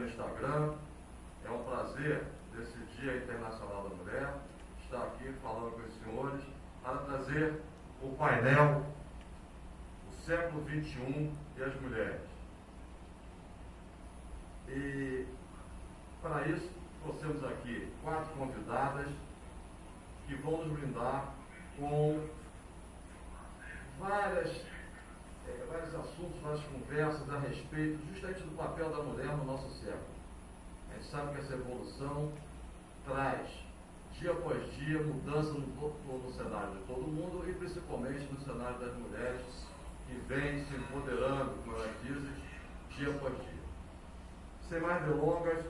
também no Instagram. É um prazer, nesse Dia Internacional da Mulher, estar aqui falando com os senhores para trazer o painel O século XXI e as mulheres. E para isso, trouxemos aqui quatro convidadas que vão nos brindar com várias, é, vários assuntos, várias conversas a respeito justamente do papel da mulher no nosso século. A gente sabe que essa evolução traz, dia após dia, mudança no, no, no cenário de todo mundo e principalmente no cenário das mulheres que vêm se empoderando, como elas dizem, dia após dia. Sem mais delongas,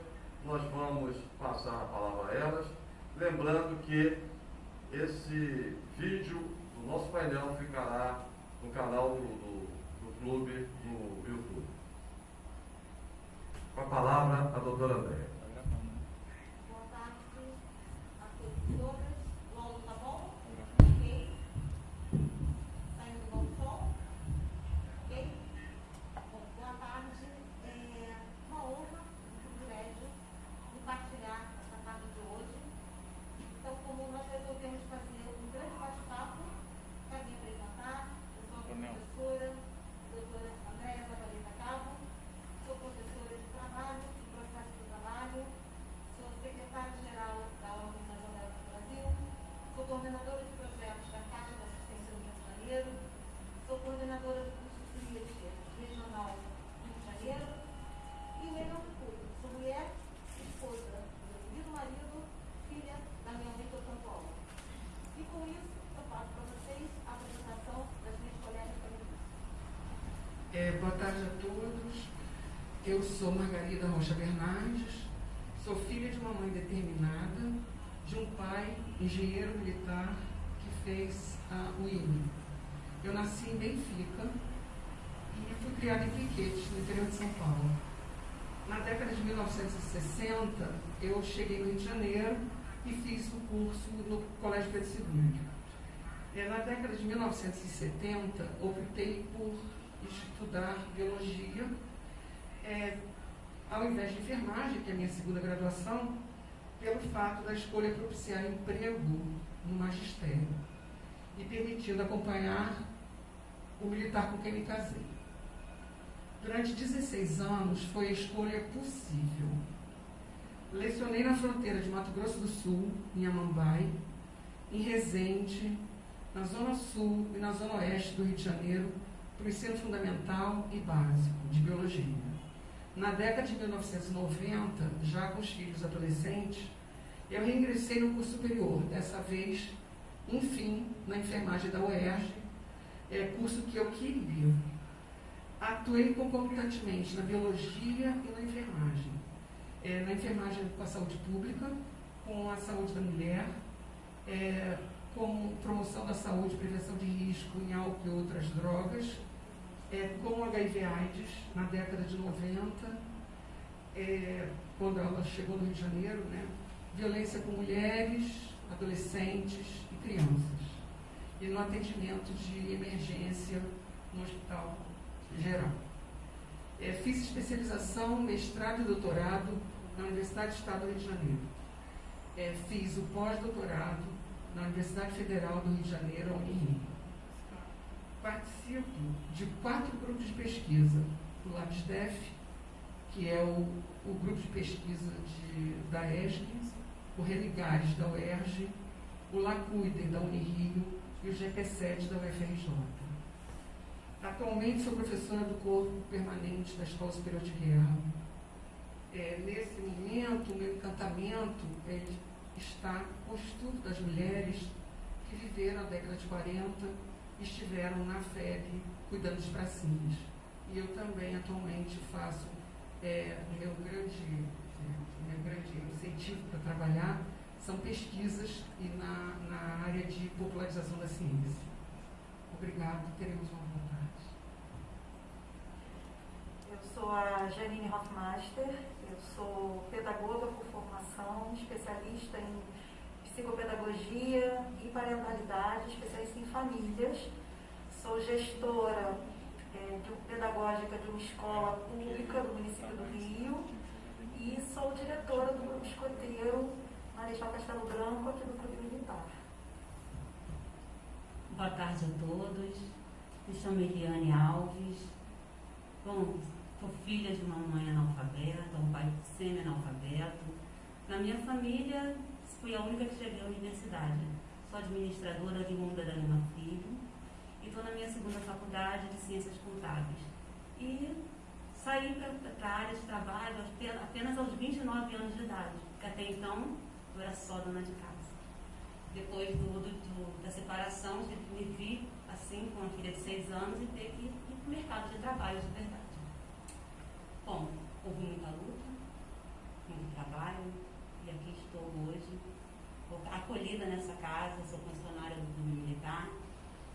nós vamos passar a palavra a elas, lembrando que esse vídeo do nosso painel ficará no canal do, do, do clube no YouTube. Com a palavra, a doutora Andréa. Boa tarde a todos e todas. O áudio tá bom? Ok? Saindo bom som? Ok? Bom, boa tarde. É uma honra, um privilégio compartilhar essa tarde de hoje. Então, como nós resolvemos fazer um grande bate-papo, para me apresentar, eu sou a professora, doutora Andréa Zabaleta Cabo, sou professora de trabalho, de processo de trabalho, sou secretária-geral da ONG São José do Brasil, sou coordenadora de projetos da Caixa de Assistência do Rio de Janeiro, sou coordenadora do curso de Tríade Regional do Rio de Janeiro e, melhor de tudo, sou mulher, esposa do meu querido marido, filha da minha mãe, São Paulo. E com isso, eu passo para vocês a apresentação das minhas colegas feministas. É, boa tarde a todos. Eu sou Margarida Rocha Bernardes, sou filha de uma mãe determinada, de um pai engenheiro militar que fez a UIM. Eu nasci em Benfica e fui criada em Piquetes, no interior de São Paulo. Na década de 1960, eu cheguei no Rio de Janeiro e fiz o curso no Colégio Pedro II. É, na década de 1970, optei por estudar biologia, é, ao invés de enfermagem, que é a minha segunda graduação, pelo fato da escolha propiciar emprego no magistério e permitindo acompanhar o militar com quem me casei. Durante 16 anos foi a escolha possível. Lecionei na fronteira de Mato Grosso do Sul, em Amambai, em Resende, na Zona Sul e na Zona Oeste do Rio de Janeiro, para o ensino fundamental e básico de biologia. Na década de 1990, já com os filhos adolescentes, eu reingressei no curso superior, dessa vez, enfim, na enfermagem da UERJ, é, curso que eu queria. Atuei concomitantemente na biologia e na enfermagem. É, na enfermagem com a saúde pública, com a saúde da mulher, é, com promoção da saúde, prevenção de risco em álcool e outras drogas, é, com HIV AIDS na década de 90, é, quando ela chegou no Rio de Janeiro, né? violência com mulheres, adolescentes e crianças, e no atendimento de emergência no hospital geral. É, fiz especialização, mestrado e doutorado na Universidade do Estado do Rio de Janeiro. É, fiz o pós-doutorado na Universidade Federal do Rio de Janeiro, a Unirio. Participo de quatro grupos de pesquisa, o LabsDef, que é o, o grupo de pesquisa de, da ESG, o Religares da UERJ, o LACUIDEM da Unirio e o GP7 da UFRJ. Atualmente sou professora do corpo permanente da Escola Superior de Guerra. É, nesse momento, o meu encantamento ele está com o estudo das mulheres que viveram a década de 40 e estiveram na FEB cuidando dos pracinhas. E eu também atualmente faço é, meu grande, é, meu grande incentivo para trabalhar são pesquisas e na, na área de popularização da ciência. Obrigado, teremos uma boa tarde. Eu sou a Janine Hoffmaster, eu sou pedagoga por formação, especialista em psicopedagogia e parentalidade, especialista em famílias. sou gestora é, de, pedagógica de uma escola pública do município do Rio e sou diretora do grupo escoteiro Marechal Castelo Branco aqui do Clube Militar. Boa tarde a todos. Me chamo Eliane Alves. Bom, sou filha de uma mãe analfabeta, um pai semi-analfabeto. Na minha família, fui a única que cheguei à universidade. Sou administradora de Munda da Lima Filho e estou na minha segunda faculdade de Ciências Contábeis. E saí para a área de trabalho apenas aos 29 anos de idade, porque até então eu era só dona de casa. Depois do, do, da separação, me vi assim, com uma filha de 6 anos e ter que ir para o mercado de trabalho de verdade. Bom, houve muita luta, muito trabalho, estou hoje, acolhida nessa casa, sou funcionária do Clube Militar,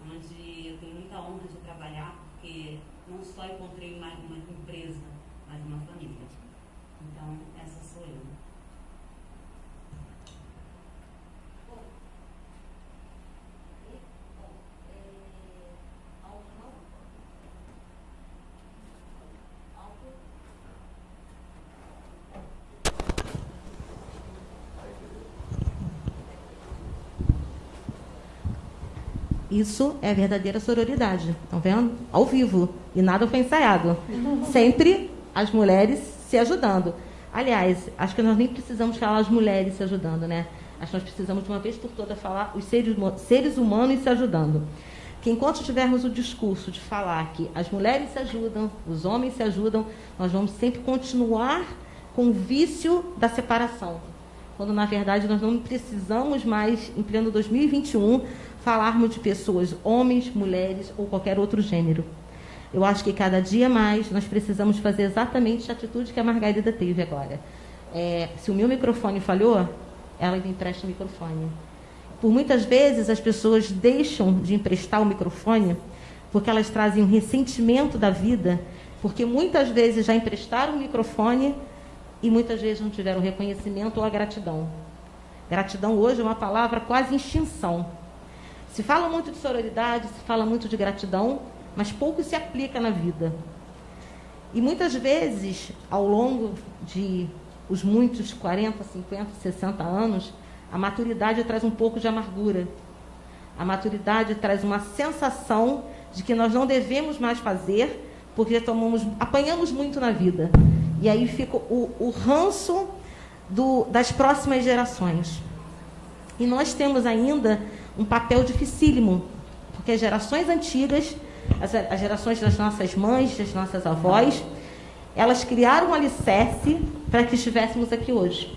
onde eu tenho muita honra de trabalhar, porque não só encontrei mais uma empresa, mas uma família. Então, essa sou eu. Isso é verdadeira sororidade. Estão vendo? Ao vivo. E nada foi ensaiado. Sempre as mulheres se ajudando. Aliás, acho que nós nem precisamos falar as mulheres se ajudando, né? Acho que nós precisamos, de uma vez por todas, falar os seres, seres humanos se ajudando. Que enquanto tivermos o discurso de falar que as mulheres se ajudam, os homens se ajudam, nós vamos sempre continuar com o vício da separação. Quando, na verdade, nós não precisamos mais, em pleno 2021, falarmos de pessoas, homens, mulheres ou qualquer outro gênero. Eu acho que cada dia mais nós precisamos fazer exatamente a atitude que a Margarida teve agora. É, se o meu microfone falhou, ela me empresta o microfone. Por muitas vezes as pessoas deixam de emprestar o microfone porque elas trazem um ressentimento da vida, porque muitas vezes já emprestaram o microfone e muitas vezes não tiveram reconhecimento ou a gratidão. Gratidão hoje é uma palavra quase extinção. Se fala muito de sororidade, se fala muito de gratidão, mas pouco se aplica na vida. E muitas vezes, ao longo de os muitos 40, 50, 60 anos, a maturidade traz um pouco de amargura. A maturidade traz uma sensação de que nós não devemos mais fazer porque tomamos, apanhamos muito na vida. E aí fica o, o ranço do, das próximas gerações. E nós temos ainda um papel dificílimo, porque as gerações antigas, as, as gerações das nossas mães, das nossas avós, elas criaram um alicerce para que estivéssemos aqui hoje.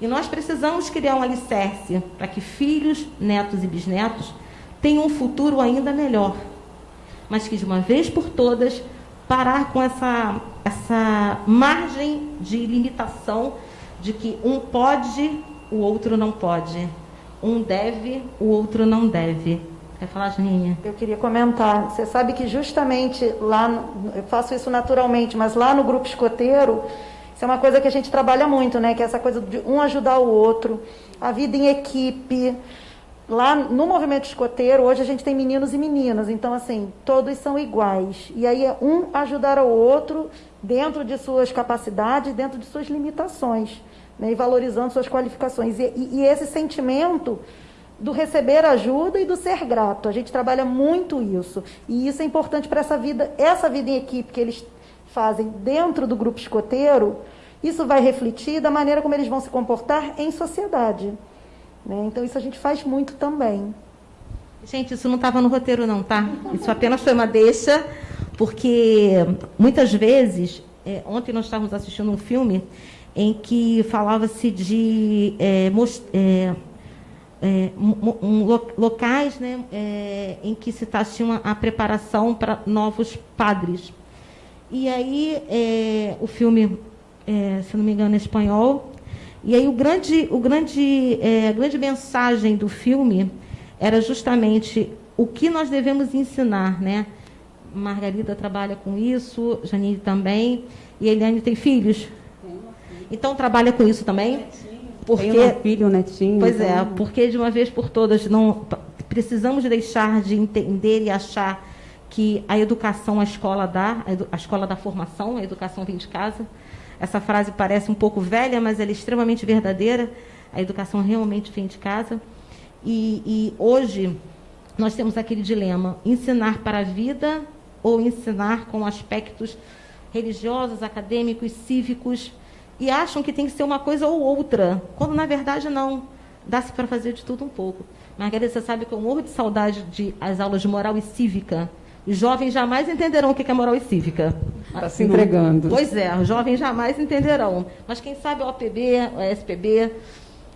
E nós precisamos criar um alicerce para que filhos, netos e bisnetos tenham um futuro ainda melhor. Mas que de uma vez por todas parar com essa, essa margem de limitação de que um pode, o outro não pode um deve, o outro não deve. Quer falar, Janinha? Eu queria comentar. Você sabe que justamente lá, eu faço isso naturalmente, mas lá no grupo escoteiro, isso é uma coisa que a gente trabalha muito, né? Que é essa coisa de um ajudar o outro, a vida em equipe. Lá no movimento escoteiro, hoje a gente tem meninos e meninas, então assim, todos são iguais. E aí é um ajudar o outro dentro de suas capacidades, dentro de suas limitações né, e valorizando suas qualificações. E, e, e, esse sentimento do receber ajuda e do ser grato. A gente trabalha muito isso. E isso é importante para essa vida, essa vida em equipe que eles fazem dentro do grupo escoteiro, isso vai refletir da maneira como eles vão se comportar em sociedade. Né? Então isso a gente faz muito também. Gente, isso não estava no roteiro não, tá? Isso apenas foi uma deixa, porque muitas vezes, é, ontem nós estávamos assistindo um filme em que falava-se de é, é, é, um, locais né, é, em que se tinha a preparação para novos padres. E aí é, o filme, é, se não me engano, é espanhol. E aí o grande, o grande, a grande mensagem do filme era justamente o que nós devemos ensinar, né? Margarida trabalha com isso, Janine também, e Eliane tem filhos. Então trabalha com isso também? Porque, Tem um filho, um netinho. Pois é, então... é, porque de uma vez por todas não precisamos deixar de entender e achar que a educação a escola dá, a escola da formação, a educação vem de casa. Essa frase parece um pouco velha, mas ela é extremamente verdadeira. A educação realmente vem de casa. E, e hoje nós temos aquele dilema: ensinar para a vida ou ensinar com aspectos religiosos, acadêmicos, cívicos, e acham que tem que ser uma coisa ou outra, quando na verdade não. Dá-se para fazer de tudo um pouco. Margarida, você sabe que eu morro de saudade de as aulas de moral e cívica. Os jovens jamais entenderão o que é moral e cívica. Está se entregando. Pois é, os jovens jamais entenderão. Mas quem sabe o OPB, o SPB,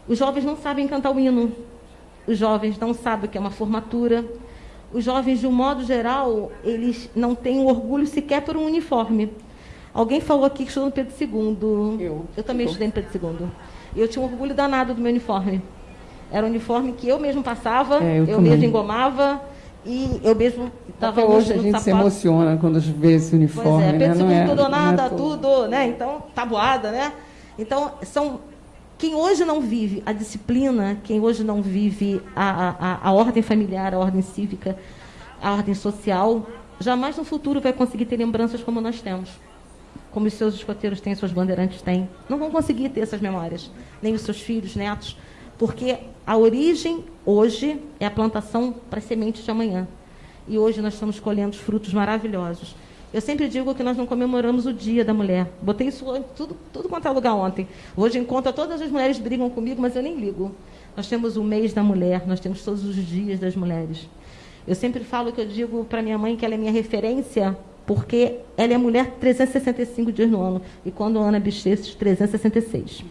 os jovens não sabem cantar o hino. Os jovens não sabem o que é uma formatura. Os jovens, de um modo geral, eles não têm orgulho sequer por um uniforme. Alguém falou aqui que estudou no Pedro II. Eu. Eu também estudei no Pedro II. Eu tinha um orgulho danado do meu uniforme. Era um uniforme que eu mesmo passava, É, eu eu, mesmo engomava e eu mesmo estava hoje a gente se emociona quando vê esse uniforme, Pois é, né? Pedro II, é, tudo ou não é nada, toa. tudo, né? Então, tabuada, né? Então, são quem hoje não vive a disciplina, quem hoje não vive a, a, a ordem familiar, a ordem cívica, a ordem social, jamais no futuro vai conseguir ter lembranças como nós temos. Como os seus escoteiros têm, seus bandeirantes têm. Não vão conseguir ter essas memórias. Nem os seus filhos, netos. Porque a origem, hoje, é a plantação para as sementes de amanhã. E hoje nós estamos colhendo os frutos maravilhosos. Eu sempre digo que nós não comemoramos o Dia da Mulher. Botei isso tudo, tudo quanto é lugar ontem. Hoje em conta todas as mulheres brigam comigo, mas eu nem ligo. Nós temos o mês da mulher, nós temos todos os dias das mulheres. Eu sempre falo que eu digo para minha mãe que ela é minha referência, porque ela é mulher 365 dias no ano. E quando a Ana Bichesses, 366.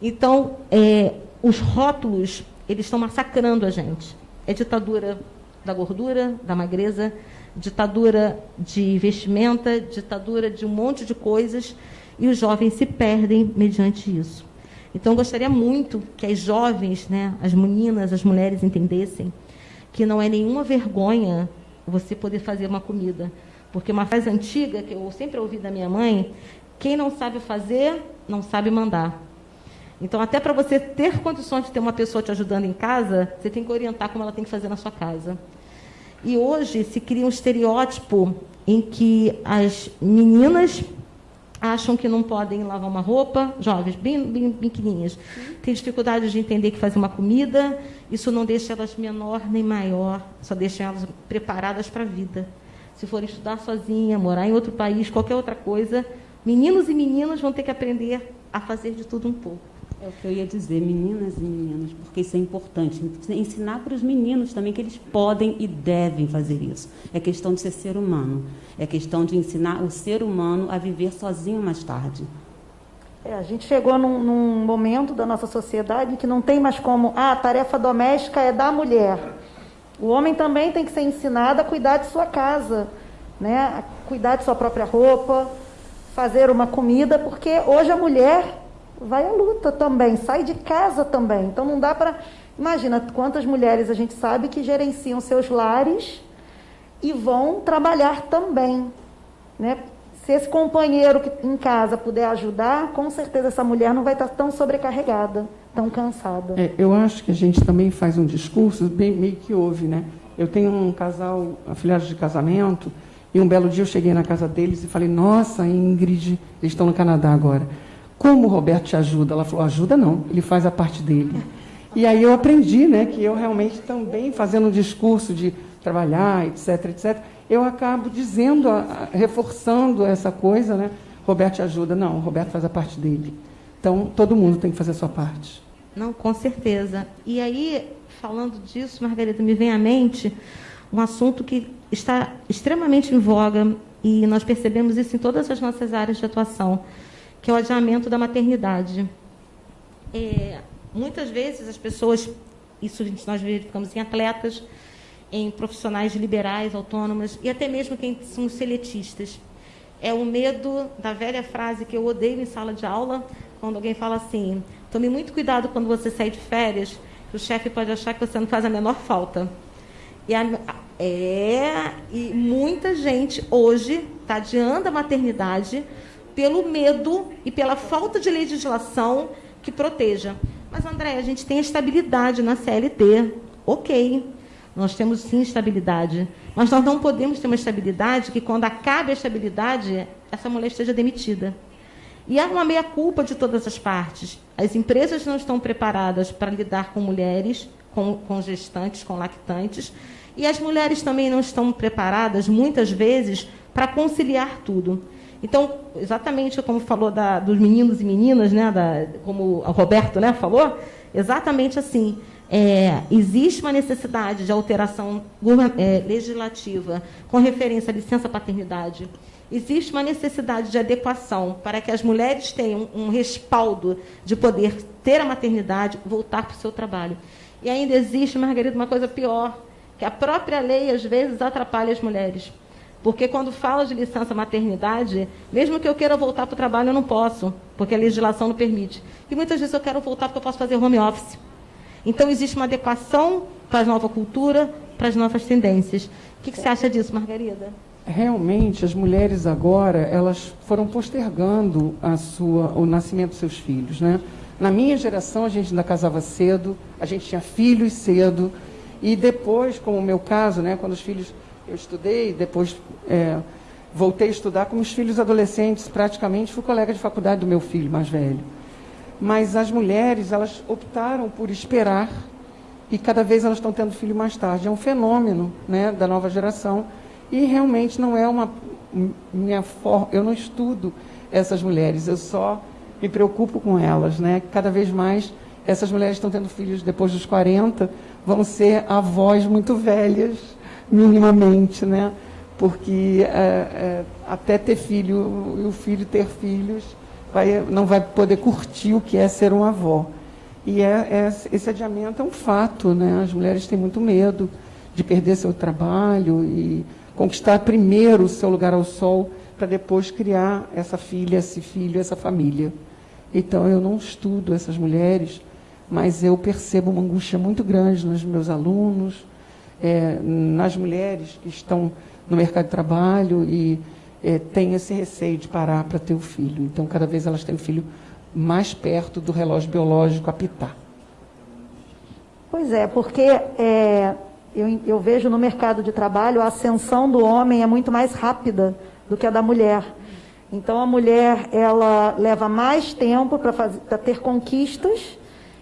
Então, é, os rótulos, eles estão massacrando a gente. É ditadura da gordura, da magreza, ditadura de vestimenta, ditadura de um monte de coisas, e os jovens se perdem mediante isso. Então, gostaria muito que as jovens, né, as meninas, as mulheres entendessem que não é nenhuma vergonha você poder fazer uma comida. Porque uma frase antiga que eu sempre ouvi da minha mãe, quem não sabe fazer, não sabe mandar. Então, até para você ter condições de ter uma pessoa te ajudando em casa, você tem que orientar como ela tem que fazer na sua casa. E hoje se cria um estereótipo em que as meninas acham que não podem lavar uma roupa, jovens, bem, bem, bem pequenininhas, têm dificuldade de entender que fazer uma comida, isso não deixa elas menor nem maior, só deixa elas preparadas para a vida. Se for estudar sozinha, morar em outro país, qualquer outra coisa, meninos e meninas vão ter que aprender a fazer de tudo um pouco. É o que eu ia dizer, meninas e meninos, porque isso é importante. Ensinar para os meninos também que eles podem e devem fazer isso. É questão de ser ser humano. É questão de ensinar o ser humano a viver sozinho mais tarde. É, a gente chegou num, num momento da nossa sociedade que não tem mais como, ah, a tarefa doméstica é da mulher. O homem também tem que ser ensinado a cuidar de sua casa, né? a cuidar de sua própria roupa, fazer uma comida, porque hoje a mulher vai à luta também, sai de casa também. Então não dá para. Imagina quantas mulheres a gente sabe que gerenciam seus lares e vão trabalhar também. Né? Se esse companheiro que em casa puder ajudar, com certeza essa mulher não vai estar tão sobrecarregada, tão cansada. É, eu acho que a gente também faz um discurso bem, meio que ouve, né? Eu tenho um casal, afiliados de casamento, e um belo dia eu cheguei na casa deles e falei, nossa, Ingrid, eles estão no Canadá agora. Como o Roberto te ajuda? Ela falou, ajuda não, ele faz a parte dele. E aí eu aprendi, né, que eu realmente também fazendo um discurso de trabalhar, etc, etc, eu acabo dizendo, reforçando essa coisa, né? Roberto te ajuda. Não, o Roberto faz a parte dele. Então, todo mundo tem que fazer a sua parte. Não, com certeza. E aí, falando disso, Margarida, me vem à mente um assunto que está extremamente em voga e nós percebemos isso em todas as nossas áreas de atuação, que é o adiamento da maternidade. É, muitas vezes as pessoas, isso nós verificamos em atletas, em profissionais liberais, autônomas e até mesmo quem são seletistas. É o medo da velha frase que eu odeio em sala de aula, quando alguém fala assim: tome muito cuidado quando você sair de férias, que o chefe pode achar que você não faz a menor falta. E a, é, e muita gente hoje está adiando a maternidade pelo medo e pela falta de legislação que proteja. Mas, André, a gente tem estabilidade na CLT, ok. Nós temos sim estabilidade. Mas nós não podemos ter uma estabilidade que, quando acabe a estabilidade, essa mulher esteja demitida. E há uma meia-culpa de todas as partes. As empresas não estão preparadas para lidar com mulheres, com, com gestantes, com lactantes, e as mulheres também não estão preparadas, muitas vezes, para conciliar tudo. Então, exatamente como falou da, dos meninos e meninas, né, da, como o Roberto né, falou, exatamente assim. É, existe uma necessidade de alteração é, legislativa com referência à licença paternidade. Existe uma necessidade de adequação para que as mulheres tenham um respaldo de poder ter a maternidade, voltar para o seu trabalho. E ainda existe, Margarida, uma coisa pior, que a própria lei, às vezes, atrapalha as mulheres. Porque quando fala de licença maternidade, mesmo que eu queira voltar para o trabalho, eu não posso, porque a legislação não permite. E muitas vezes eu quero voltar porque eu posso fazer home office. Então, existe uma adequação para a nova cultura, para as novas tendências. O que, que você acha disso, Margarida? Realmente, as mulheres agora, elas foram postergando a sua, o nascimento dos seus filhos, né? Na minha geração, a gente ainda casava cedo, a gente tinha filhos cedo, e depois, como o meu caso, né, quando os filhos eu estudei, depois é, voltei a estudar com os filhos adolescentes, praticamente fui colega de faculdade do meu filho mais velho. Mas as mulheres, elas optaram por esperar e cada vez elas estão tendo filho mais tarde. É um fenômeno né, da nova geração e realmente não é uma minha forma. Eu não estudo essas mulheres, eu só me preocupo com elas. Né? Cada vez mais essas mulheres estão tendo filhos depois dos 40, vão ser avós muito velhas minimamente, né? Porque é, é, até ter filho e o filho ter filhos vai, não vai poder curtir o que é ser uma avó. E é, é, esse adiamento é um fato, né? As mulheres têm muito medo de perder seu trabalho e conquistar primeiro o seu lugar ao sol para depois criar essa filha, esse filho, essa família. Então eu não estudo essas mulheres, mas eu percebo uma angústia muito grande nos meus alunos, é, nas mulheres que estão no mercado de trabalho e é, têm esse receio de parar para ter o filho. Então, cada vez elas têm o filho mais perto do relógio biológico apitar. Pois é, porque é, eu, eu vejo no mercado de trabalho a ascensão do homem é muito mais rápida do que a da mulher. Então a mulher ela leva mais tempo para ter conquistas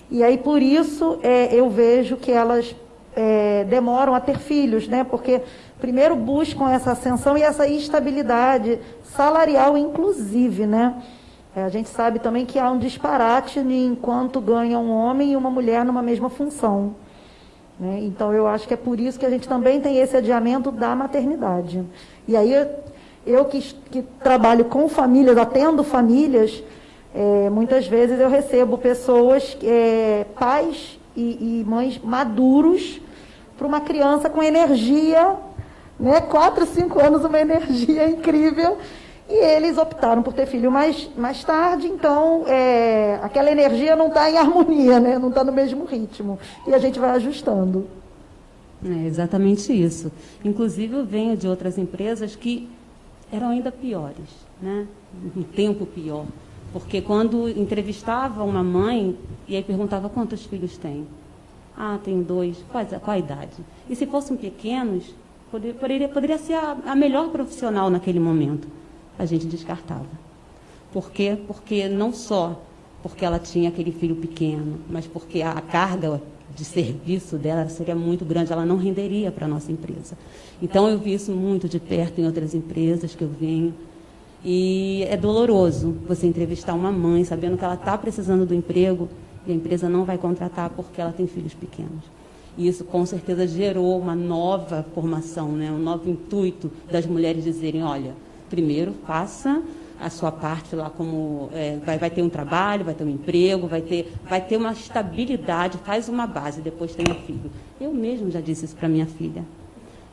e aí por isso é, eu vejo que elas é, demoram a ter filhos, né? Porque primeiro buscam essa ascensão e essa estabilidade salarial, inclusive, né? É, a gente sabe também que há um disparate enquanto ganha um homem e uma mulher numa mesma função. Né? Então eu acho que é por isso que a gente também tem esse adiamento da maternidade. E aí eu que, que trabalho com famílias, atendo famílias, é, muitas vezes eu recebo pessoas, é, pais e, e mães maduros para uma criança com energia, né? Quatro, cinco anos, uma energia incrível. E eles optaram por ter filho mais, mais tarde, então é, aquela energia não está em harmonia, né? não está no mesmo ritmo. E a gente vai ajustando. É exatamente isso. Inclusive, eu venho de outras empresas que eram ainda piores, né? um tempo pior. Porque quando entrevistava uma mãe, e aí perguntava quantos filhos tem, ah, tenho dois. Qual, qual a idade? E se fossem pequenos, poderia, poderia ser a, a melhor profissional naquele momento. A gente descartava. Por quê? Porque não só porque ela tinha aquele filho pequeno, mas porque a carga de serviço dela seria muito grande, ela não renderia para a nossa empresa. Então, eu vi isso muito de perto em outras empresas que eu venho. E é doloroso você entrevistar uma mãe sabendo que ela está precisando do emprego e a empresa não vai contratar porque ela tem filhos pequenos. E isso com certeza gerou uma nova formação, né? um novo intuito das mulheres dizerem, olha, primeiro faça a sua parte lá como é, vai, vai ter um trabalho, vai ter um emprego, vai ter, vai ter uma estabilidade, faz uma base, depois tenha filho. Eu mesmo já disse isso para minha filha.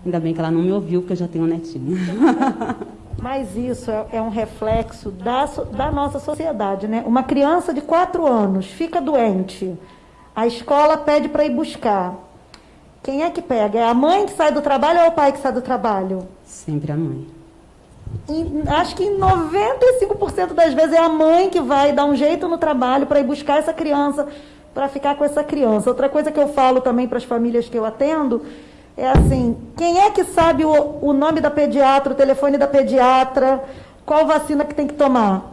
Ainda bem que ela não me ouviu, porque eu já tenho um netinho. Mas isso é, é um reflexo da, da nossa sociedade, né? Uma criança de quatro anos fica doente, a escola pede para ir buscar. Quem é que pega? É a mãe que sai do trabalho ou é o pai que sai do trabalho? Sempre a mãe. E acho que 95% das vezes é a mãe que vai dar um jeito no trabalho para ir buscar essa criança, para ficar com essa criança. Outra coisa que eu falo também para as famílias que eu atendo é assim, quem é que sabe o, o nome da pediatra, o telefone da pediatra, qual vacina que tem que tomar?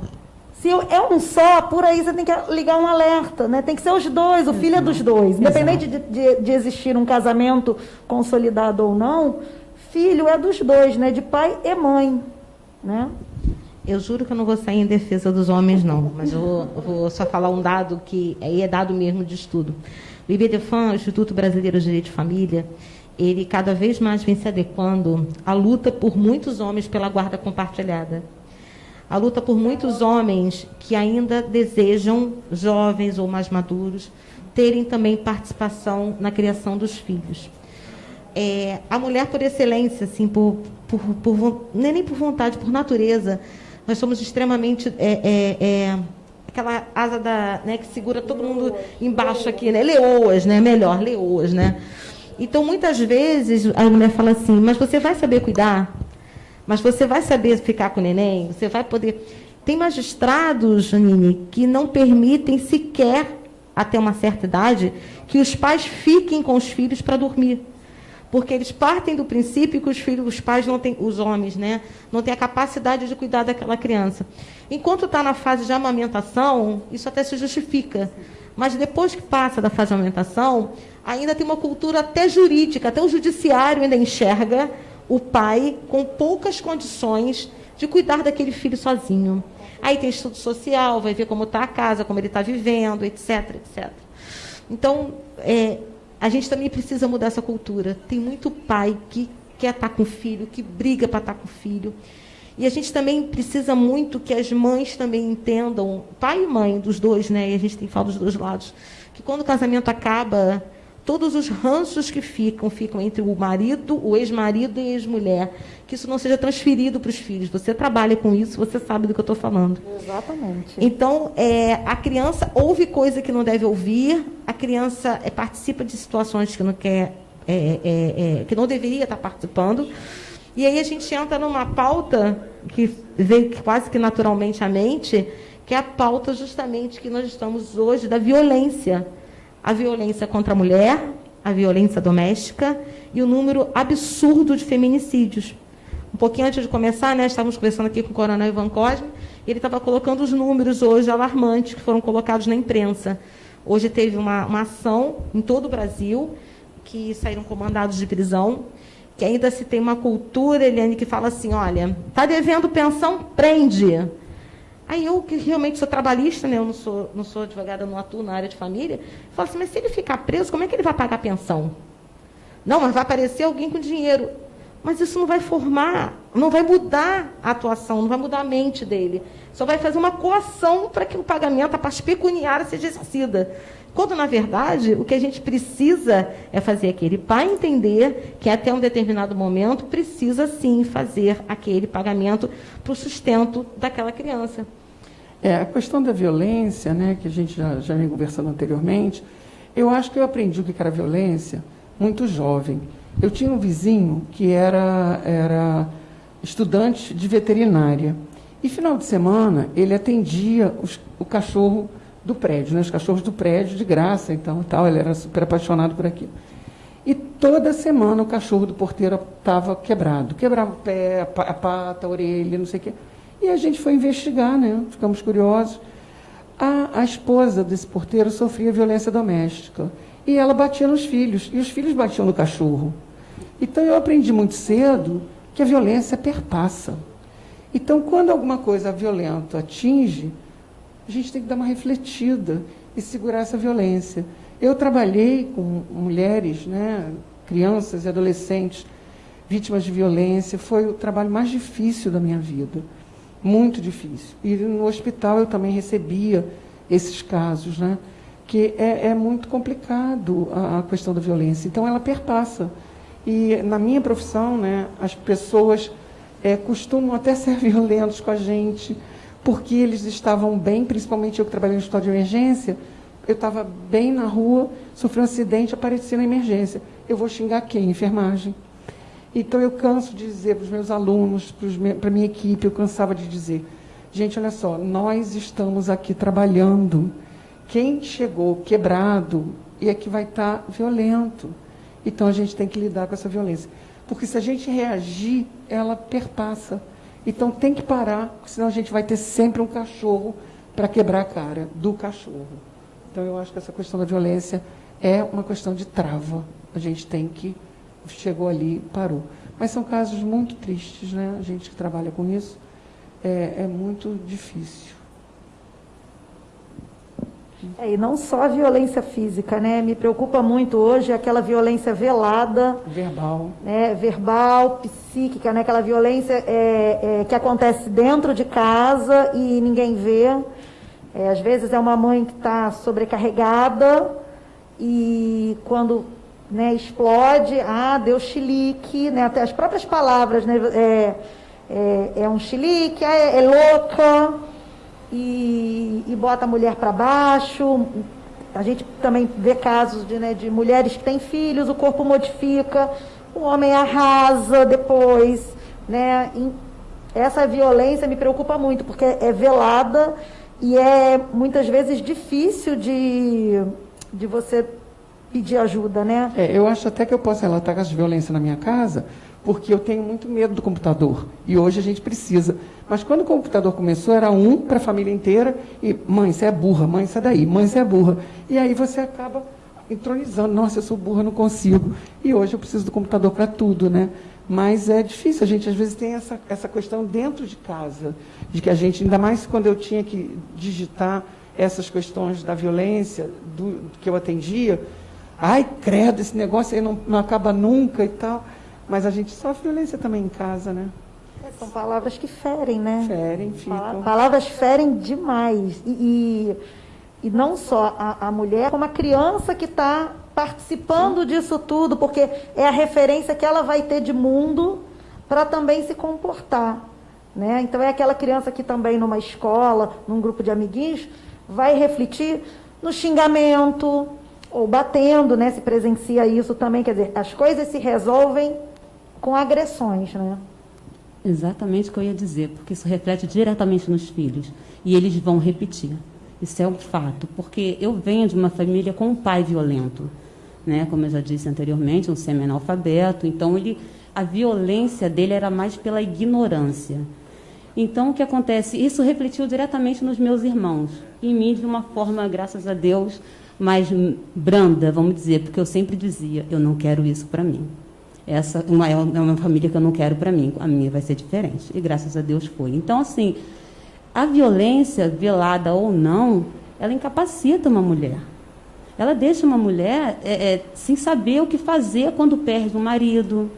Se é um só, por aí você tem que ligar um alerta, né? Tem que ser os dois, o filho é dos dois. Independente de, de, de, existir um casamento consolidado ou não, filho é dos dois, né? De pai e mãe, né? Eu juro que eu não vou sair em defesa dos homens, não. Mas eu vou, vou só falar um dado que aí é dado mesmo de estudo. O IBDFAM, Instituto Brasileiro de Direito de Família, ele cada vez mais vem se adequando à luta por muitos homens pela guarda compartilhada a luta por muitos homens que ainda desejam, jovens ou mais maduros, terem também participação na criação dos filhos. É, a mulher, por excelência, assim, por, por, por, nem, nem por vontade, por natureza, nós somos extremamente. É, é, é, aquela asa da, né, que segura todo mundo embaixo aqui, né? Leoas, né? Melhor, leoas, né? Então, muitas vezes, a mulher fala assim, mas você vai saber cuidar? Mas você vai saber ficar com o neném, você vai poder. Tem magistrados, Janine, que não permitem sequer, até uma certa idade, que os pais fiquem com os filhos para dormir. Porque eles partem do princípio que os filhos, os pais não têm, os homens, né, não têm a capacidade de cuidar daquela criança. Enquanto está na fase de amamentação, isso até se justifica. Mas depois que passa da fase de amamentação, ainda tem uma cultura até jurídica, até o judiciário ainda enxerga o pai com poucas condições de cuidar daquele filho sozinho. Aí tem estudo social, vai ver como está a casa, como ele está vivendo, etc, etc. Então, é, a gente também precisa mudar essa cultura. Tem muito pai que quer estar com o filho, que briga para estar com o filho. E a gente também precisa muito que as mães também entendam, pai e mãe, dos dois, né? E a gente tem que falar dos dois lados, que quando o casamento acaba, todos os ranços que ficam, ficam entre o marido, o ex-marido e a ex-mulher, que isso não seja transferido para os filhos. Você trabalha com isso, você sabe do que eu estou falando. Exatamente. Então, é, a criança ouve coisa que não deve ouvir, a criança é, participa de situações que não quer, é, é, é que não deveria estar participando. E aí a gente entra numa pauta que veio quase que naturalmente à mente, que é a pauta justamente que nós estamos hoje da violência a violência contra a mulher, a violência doméstica e o número absurdo de feminicídios. Um pouquinho antes de começar, né, estávamos conversando aqui com o coronel Ivan Cosme, e ele estava colocando os números hoje alarmantes que foram colocados na imprensa. Hoje teve uma, uma ação em todo o Brasil, que saíram comandados de prisão, que ainda se tem uma cultura, Eliane, que fala assim, olha, está devendo pensão, prende. Aí eu, que realmente sou trabalhista, né, eu não sou, não sou advogada, não atuo na área de família, falo assim, mas se ele ficar preso, como é que ele vai pagar a pensão? Não, mas vai aparecer alguém com dinheiro. Mas isso não vai formar, não vai mudar a atuação, não vai mudar a mente dele. Só vai fazer uma coação para que o pagamento, a parte pecuniária, seja exercida. Quando, na verdade, o que a gente precisa é fazer aquele pai entender que até um determinado momento precisa sim fazer aquele pagamento para o sustento daquela criança. É, a questão da violência, né, que a gente já, já vem conversando anteriormente, eu acho que eu aprendi o que era violência muito jovem. Eu tinha um vizinho que era, era estudante de veterinária. E final de semana ele atendia os, o cachorro do prédio, né, os cachorros do prédio de graça, então tal. Ele era super apaixonado por aquilo. E toda semana o cachorro do porteiro estava quebrado. Quebrava o pé, a pata, a orelha, não sei o quê. E a gente foi investigar, né? Ficamos curiosos. A, a esposa desse porteiro sofria violência doméstica. E ela batia nos filhos. E os filhos batiam no cachorro. Então eu aprendi muito cedo que a violência perpassa. Então, quando alguma coisa violenta atinge, a gente tem que dar uma refletida e segurar essa violência. Eu trabalhei com mulheres, né, crianças e adolescentes vítimas de violência. Foi o trabalho mais difícil da minha vida muito difícil. E no hospital eu também recebia esses casos, né? que é, é muito complicado a, a, questão da violência. Então, ela perpassa. E na minha profissão, né, as pessoas é, costumam até ser violentos com a gente, porque eles estavam bem, principalmente eu que trabalhei no hospital de emergência, eu estava bem na rua, sofri um acidente, apareci na emergência. Eu vou xingar quem? Enfermagem. Então eu canso de dizer para os meus alunos, para a minha equipe, eu cansava de dizer, gente, olha só, nós estamos aqui trabalhando. Quem chegou quebrado é que vai estar violento. Então a gente tem que lidar com essa violência. Porque se a gente reagir, ela perpassa. Então tem que parar, senão a gente vai ter sempre um cachorro para quebrar a cara do cachorro. Então eu acho que essa questão da violência é uma questão de trava. A gente tem que. Chegou ali, parou. Mas são casos muito tristes, né? A gente que trabalha com isso é, é muito difícil. É, e não só a violência física, né? Me preocupa muito hoje aquela violência velada. Verbal. Né? Verbal, psíquica, né? Aquela violência é, é, que acontece dentro de casa e ninguém vê. É, às vezes é uma mãe que está sobrecarregada e quando né, explode, ah, deu chilique, né? Até as próprias palavras, né? É, é, é um chilique, é, é louca e, e bota a mulher para baixo. A gente também vê casos de, né, de mulheres que têm filhos, o corpo modifica, o homem arrasa depois. Né? essa violência me preocupa muito, porque é velada e é muitas vezes difícil de, de você pedir ajuda, né? É, eu acho até que eu posso relatar casos de violência na minha casa, porque eu tenho muito medo do computador. E hoje a gente precisa. Mas quando o computador começou, era um para a família inteira, e mãe, você é burra, mãe, sai daí, mãe, você é burra. E aí você acaba entronizando, nossa, eu sou burra, não consigo. E hoje eu preciso do computador para tudo, né? Mas é difícil, a gente às vezes tem essa, essa questão dentro de casa, de que a gente, ainda mais quando eu tinha que digitar essas questões da violência do, que eu atendia, ai, credo, esse negócio aí não, não acaba nunca e tal. Mas a gente sofre violência também em casa, né? É, são palavras que ferem, né? Ferem, ficam. Palavras ferem demais. E, e, e não só a, a, mulher, como a criança que está participando Sim. disso tudo, porque é a referência que ela vai ter de mundo para também se comportar. Né? Então é aquela criança que também numa escola, num grupo de amiguinhos, vai refletir no xingamento, ou batendo, né? Se presencia isso também, quer dizer, as coisas se resolvem com agressões, né? Exatamente o que eu ia dizer, porque isso reflete diretamente nos filhos e eles vão repetir. Isso é um fato, porque eu venho de uma família com um pai violento, né? Como eu já disse anteriormente, um semi-analfabeto, então ele a violência dele era mais pela ignorância. Então o que acontece? Isso refletiu diretamente nos meus irmãos, em mim de uma forma, graças a Deus, mais branda, vamos dizer, porque eu sempre dizia, eu não quero isso para mim. Essa uma, é uma família que eu não quero para mim, a minha vai ser diferente. E graças a Deus foi. Então, assim, a violência, velada ou não, ela incapacita uma mulher. Ela deixa uma mulher é, é, sem saber o que fazer quando perde um marido.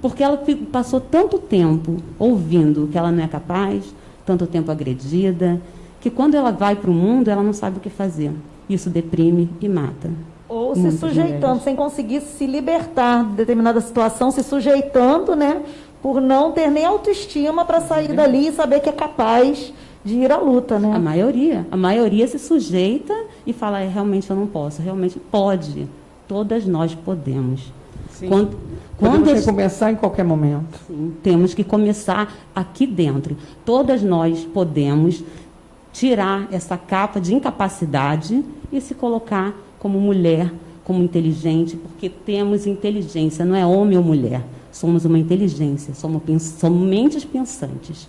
Porque ela passou tanto tempo ouvindo que ela não é capaz, tanto tempo agredida, que quando ela vai para o mundo, ela não sabe o que fazer. Isso deprime e mata. Ou se sujeitando, mulheres. sem conseguir se libertar de determinada situação, se sujeitando, né? Por não ter nem autoestima para sair uhum. dali e saber que é capaz de ir à luta, né? A maioria. A maioria se sujeita e fala, é, realmente eu não posso. Realmente pode. Todas nós podemos. Sim. Quando, quando Podemos começar em qualquer momento. Sim, temos que começar aqui dentro. Todas nós podemos tirar essa capa de incapacidade e se colocar como mulher, como inteligente, porque temos inteligência, não é homem ou mulher. Somos uma inteligência, somos, somos mentes pensantes.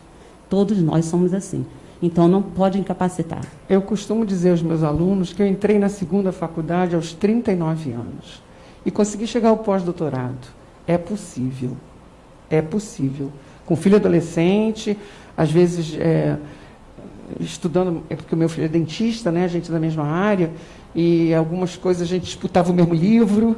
Todos nós somos assim. Então não pode incapacitar. Eu costumo dizer aos meus alunos que eu entrei na segunda faculdade aos 39 anos e consegui chegar ao pós-doutorado. É possível. É possível. Com filho adolescente, às vezes é, estudando, é porque o meu filho é dentista, né? a gente é da mesma área, e algumas coisas a gente disputava o mesmo livro,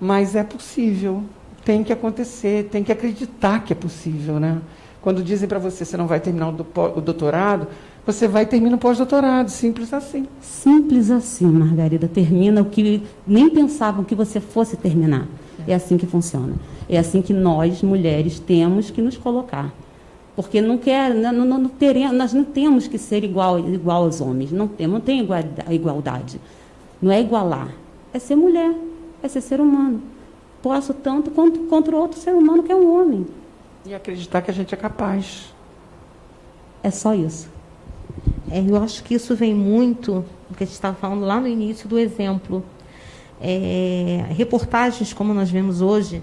mas é possível, tem que acontecer, tem que acreditar que é possível. Né? Quando dizem para você você não vai terminar o doutorado, você vai terminar o pós-doutorado, simples assim. Simples assim, Margarida, termina o que nem pensavam que você fosse terminar. É assim que funciona. É assim que nós, mulheres, temos que nos colocar. Porque não quer, não, não, não teremos, nós não temos que ser igual, igual aos homens, não temos, não tem igualdade. Não é igualar, é ser mulher, é ser ser humano. Posso tanto quanto contra outro ser humano que é um homem. E acreditar que a gente é capaz. É só isso. É, eu acho que isso vem muito do que a gente estava falando lá no início do exemplo. é, reportagens como nós vemos hoje,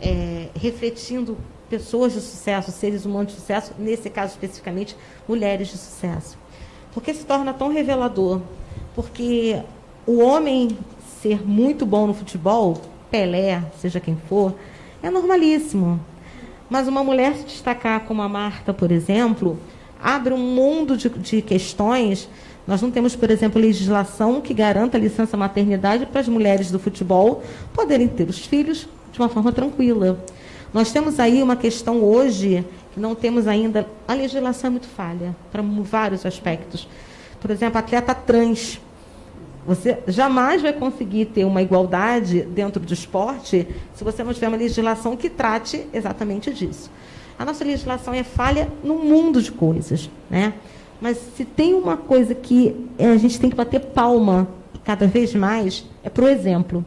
é, refletindo pessoas de sucesso, seres humanos de sucesso, nesse caso especificamente, mulheres de sucesso. Porque se torna tão revelador? Porque o homem ser muito bom no futebol, Pelé, seja quem for, é normalíssimo. Mas uma mulher se destacar como a Marta, por exemplo, abre um mundo de, de questões. Nós não temos, por exemplo, legislação que garanta a licença maternidade para as mulheres do futebol poderem ter os filhos de uma forma tranquila. Nós temos aí uma questão hoje que não temos ainda. A legislação é muito falha para vários aspectos. Por exemplo, atleta trans. Você jamais vai conseguir ter uma igualdade dentro do esporte se você não tiver uma legislação que trate exatamente disso. A nossa legislação é falha num mundo de coisas, né? Mas se tem uma coisa que a gente tem que bater palma cada vez mais, é para o exemplo.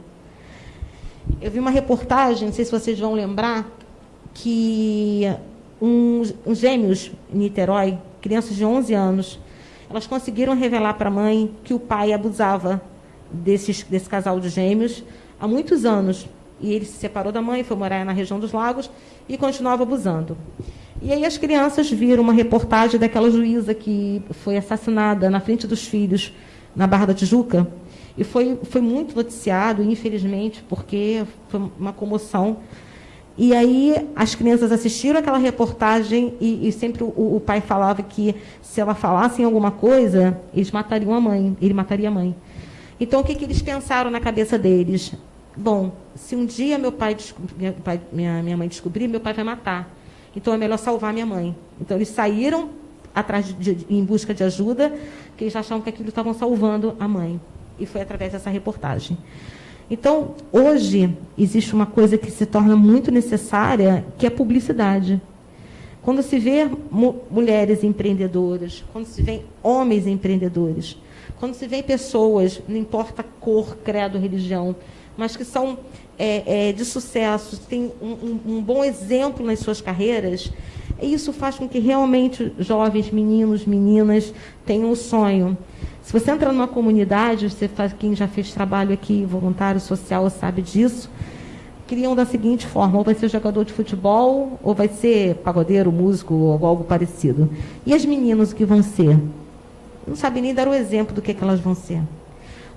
Eu vi uma reportagem, não sei se vocês vão lembrar, que uns, uns gêmeos em Niterói, crianças de 11 anos, elas conseguiram revelar para a mãe que o pai abusava desses, desse casal de gêmeos há muitos anos. E ele se separou da mãe, foi morar na região dos lagos e continuava abusando. E aí as crianças viram uma reportagem daquela juíza que foi assassinada na frente dos filhos na Barra da Tijuca. E foi, foi muito noticiado, infelizmente, porque foi uma comoção. E aí as crianças assistiram aquela reportagem e, e sempre o, o, pai falava que se ela falasse em alguma coisa, eles matariam a mãe, ele mataria a mãe. Então o que, que eles pensaram na cabeça deles? Bom, se um dia meu pai, minha, minha, minha mãe descobrir, meu pai vai matar. Então é melhor salvar minha mãe. Então eles saíram atrás de, de, em busca de ajuda, porque eles achavam que aquilo estavam salvando a mãe. E foi através dessa reportagem. Então, hoje, existe uma coisa que se torna muito necessária, que é a publicidade. Quando se vê mulheres empreendedoras, quando se vê homens empreendedores, quando se vê pessoas, não importa cor, credo, religião, mas que são é, é, de sucesso, têm um, um, um bom exemplo nas suas carreiras, isso faz com que realmente jovens, meninos, meninas tenham um sonho se você entra numa comunidade, você faz, quem já fez trabalho aqui, voluntário social, sabe disso, criam da seguinte forma: ou vai ser jogador de futebol, ou vai ser pagodeiro, músico, ou algo parecido. E as meninas, o que vão ser? Não sabem nem dar o exemplo do que, que elas vão ser.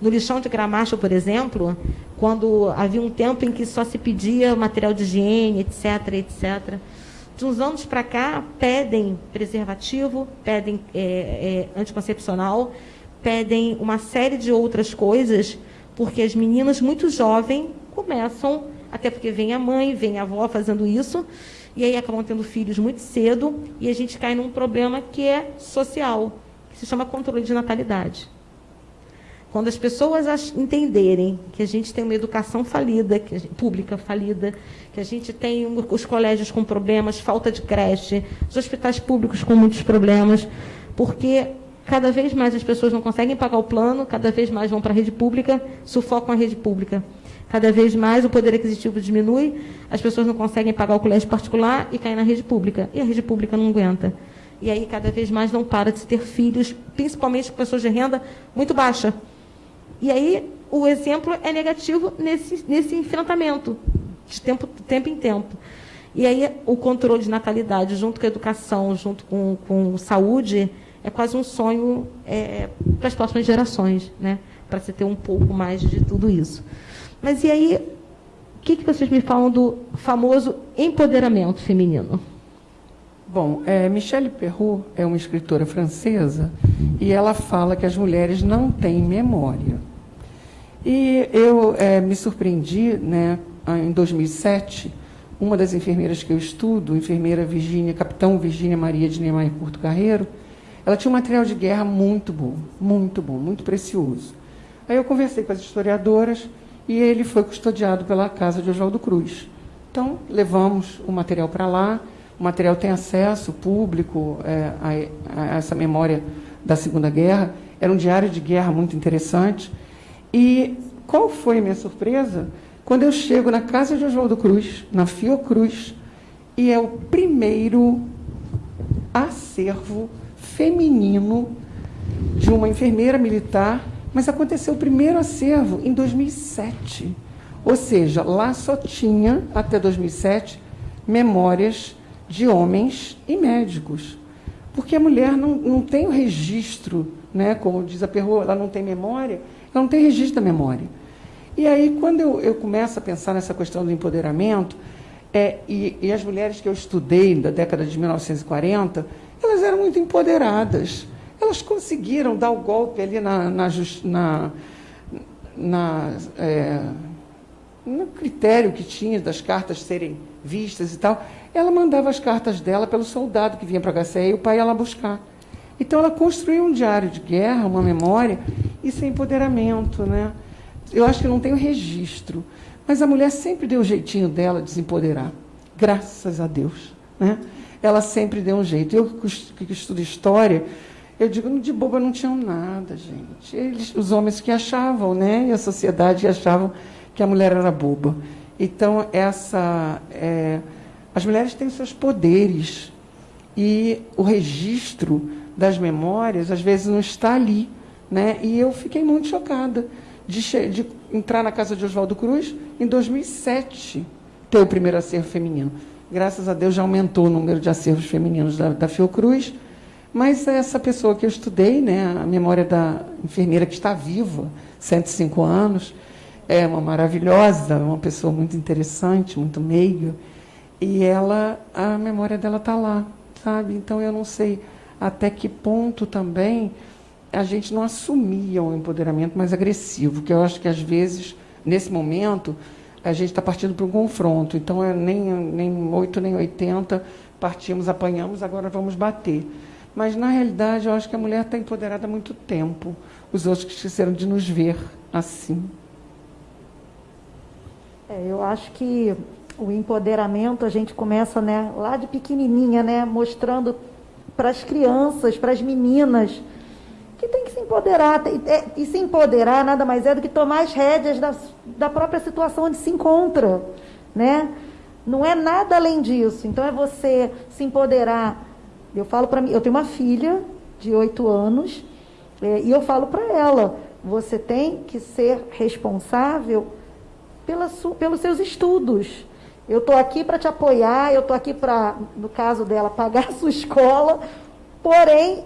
No lixão de Gramacho, por exemplo, quando havia um tempo em que só se pedia material de higiene, etc., etc., de uns anos para cá, pedem preservativo, pedem é, é, anticoncepcional, pedem uma série de outras coisas, porque as meninas muito jovens começam, até porque vem a mãe, vem a avó fazendo isso, e aí acabam tendo filhos muito cedo, e a gente cai num problema que é social, que se chama controle de natalidade. Quando as pessoas entenderem que a gente tem uma educação falida, gente, pública falida, que a gente tem os colégios com problemas, falta de creche, os hospitais públicos com muitos problemas, porque Cada vez mais as pessoas não conseguem pagar o plano, cada vez mais vão para a rede pública, sufocam a rede pública. Cada vez mais o poder aquisitivo diminui, as pessoas não conseguem pagar o colégio particular e caem na rede pública. E a rede pública não aguenta. E aí, cada vez mais, não para de se ter filhos, principalmente pessoas de renda muito baixa. E aí, o exemplo é negativo nesse, nesse enfrentamento, de tempo, tempo em tempo. E aí, o controle de natalidade, junto com a educação, junto com, com saúde, é quase um sonho é, para as próximas gerações, né? para se ter um pouco mais de tudo isso. Mas e aí, o que, que vocês me falam do famoso empoderamento feminino? Bom, é, Michelle Perrault é uma escritora francesa e ela fala que as mulheres não têm memória. E eu é, me surpreendi, né, em 2007, uma das enfermeiras que eu estudo, enfermeira Virgínia, capitão Virgínia Maria de Neymar Curto Carreiro, ela tinha um material de guerra muito bom, muito bom, muito precioso. Aí eu conversei com as historiadoras e ele foi custodiado pela casa de Oswaldo Cruz. Então, levamos o material para lá, o material tem acesso público é, a, a, essa memória da Segunda Guerra. Era um diário de guerra muito interessante. E qual foi a minha surpresa? Quando eu chego na casa de Oswaldo Cruz, na Fiocruz, e é o primeiro acervo feminino de uma enfermeira militar Mas aconteceu o primeiro acervo em 2007. Ou seja, lá só tinha, até 2007, memórias de homens e médicos. Porque a mulher não, não tem o registro, né? como diz a Perro, ela não tem memória, não tem registro da memória. E aí, quando eu, eu começo a pensar nessa questão do empoderamento, é, e, e, as mulheres que eu estudei da década de 1940, elas eram muito empoderadas. Elas conseguiram dar o golpe ali na, na, na, na é, no critério que tinha das cartas serem vistas e tal. Ela mandava as cartas dela pelo soldado que vinha para a HCE e o pai ia lá buscar. Então ela construiu um diário de guerra, uma memória, isso é empoderamento. Né? Eu acho que não tem o registro. Mas a mulher sempre deu o jeitinho dela de se empoderar. Graças a Deus. Né? Ela sempre deu um jeito. Eu que estudo história, eu digo, de boba não tinham nada, gente. Eles, os homens que achavam, né? E a sociedade que achavam que a mulher era boba. Então, essa, é, as mulheres têm seus poderes. E o registro das memórias, às vezes, não está ali. Né? E eu fiquei muito chocada de, de entrar na casa de Oswaldo Cruz em 2007, ter o primeiro acervo feminino. Graças a Deus já aumentou o número de acervos femininos da, da Fiocruz, mas essa pessoa que eu estudei, né, a memória da enfermeira que está viva, 105 anos, é uma maravilhosa, uma pessoa muito interessante, muito meiga, e ela, a memória dela está lá, sabe? Então eu não sei até que ponto também a gente não assumia um empoderamento mais agressivo, que eu acho que às vezes, nesse momento, a gente está partindo para um confronto. Então, é nem, nem 8, nem 80, partimos, apanhamos, agora vamos bater. Mas, na realidade, eu acho que a mulher está empoderada há muito tempo. Os outros que esqueceram de nos ver assim. É, eu acho que o empoderamento a gente começa né, lá de pequenininha, né, mostrando para as crianças, para as meninas, que tem que se empoderar. É, e se empoderar nada mais é do que tomar as rédeas da, da própria situação onde se encontra. Né? Não é nada além disso. Então é você se empoderar. Eu falo para mim, eu tenho uma filha de oito anos, é, e eu falo para ela, você tem que ser responsável pela su, pelos seus estudos. Eu estou aqui para te apoiar, eu estou aqui para, no caso dela, pagar a sua escola, porém,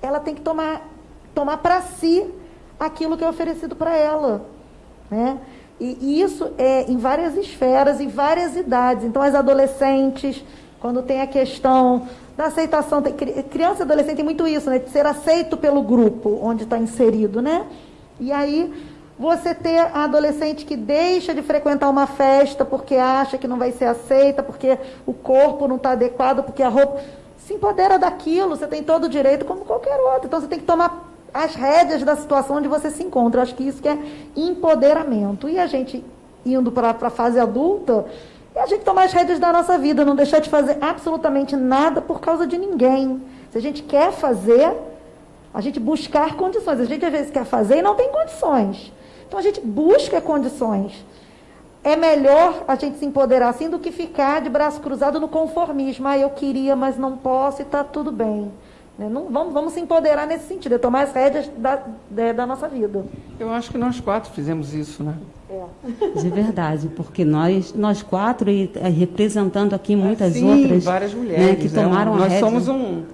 ela tem que tomar, tomar para si aquilo que é oferecido para ela. Né? E, isso é em várias esferas, em várias idades. Então, as adolescentes, quando tem a questão da aceitação, tem, criança e adolescente tem muito isso, né? De ser aceito pelo grupo onde está inserido, né? E aí, você ter a adolescente que deixa de frequentar uma festa porque acha que não vai ser aceita, porque o corpo não está adequado, porque a roupa se empodera daquilo, você tem todo o direito como qualquer outro. Então você tem que tomar as rédeas da situação onde você se encontra. Eu acho que isso que é empoderamento. E a gente indo para a fase adulta, é a gente tomar as rédeas da nossa vida, não deixar de fazer absolutamente nada por causa de ninguém. Se a gente quer fazer, a gente buscar condições. A gente às vezes quer fazer e não tem condições. Então a gente busca condições é melhor a gente se empoderar assim do que ficar de braço cruzado no conformismo. Ah, eu queria, mas não posso e está tudo bem. Né? Não, vamos, vamos se empoderar nesse sentido, é tomar as rédeas da, da, da, nossa vida. Eu acho que nós quatro fizemos isso, né? É. De verdade, porque nós, nós quatro, e é, representando aqui muitas sim, outras. várias mulheres. Né, que tomaram é um, Nós rédea. somos um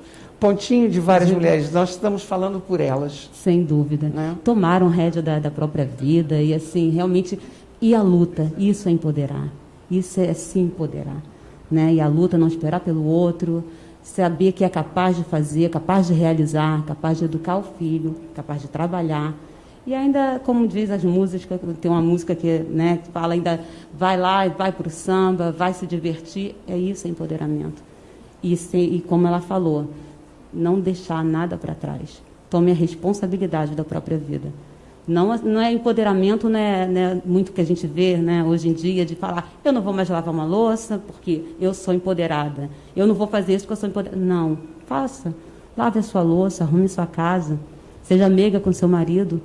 pontinho de várias mulheres, nós estamos falando por elas. Sem dúvida. Né? Tomaram rédea da, da própria vida e, assim, realmente e a luta, isso é empoderar. Isso é se empoderar. Né? E a luta, não esperar pelo outro, saber que é capaz de fazer, capaz de realizar, capaz de educar o filho, capaz de trabalhar. E ainda, como diz as músicas, tem uma música que, né, que fala ainda, vai lá, vai para o samba, vai se divertir. É isso, é empoderamento. E, se, e como ela falou, não deixar nada para trás. Tome a responsabilidade da própria vida. Não, não é empoderamento, né, né, muito que a gente vê né, hoje em dia, de falar, eu não vou mais lavar uma louça porque eu sou empoderada. Eu não vou fazer isso porque eu sou empoderada. Não, faça. Lave a sua louça, arrume sua casa, seja meiga com seu marido.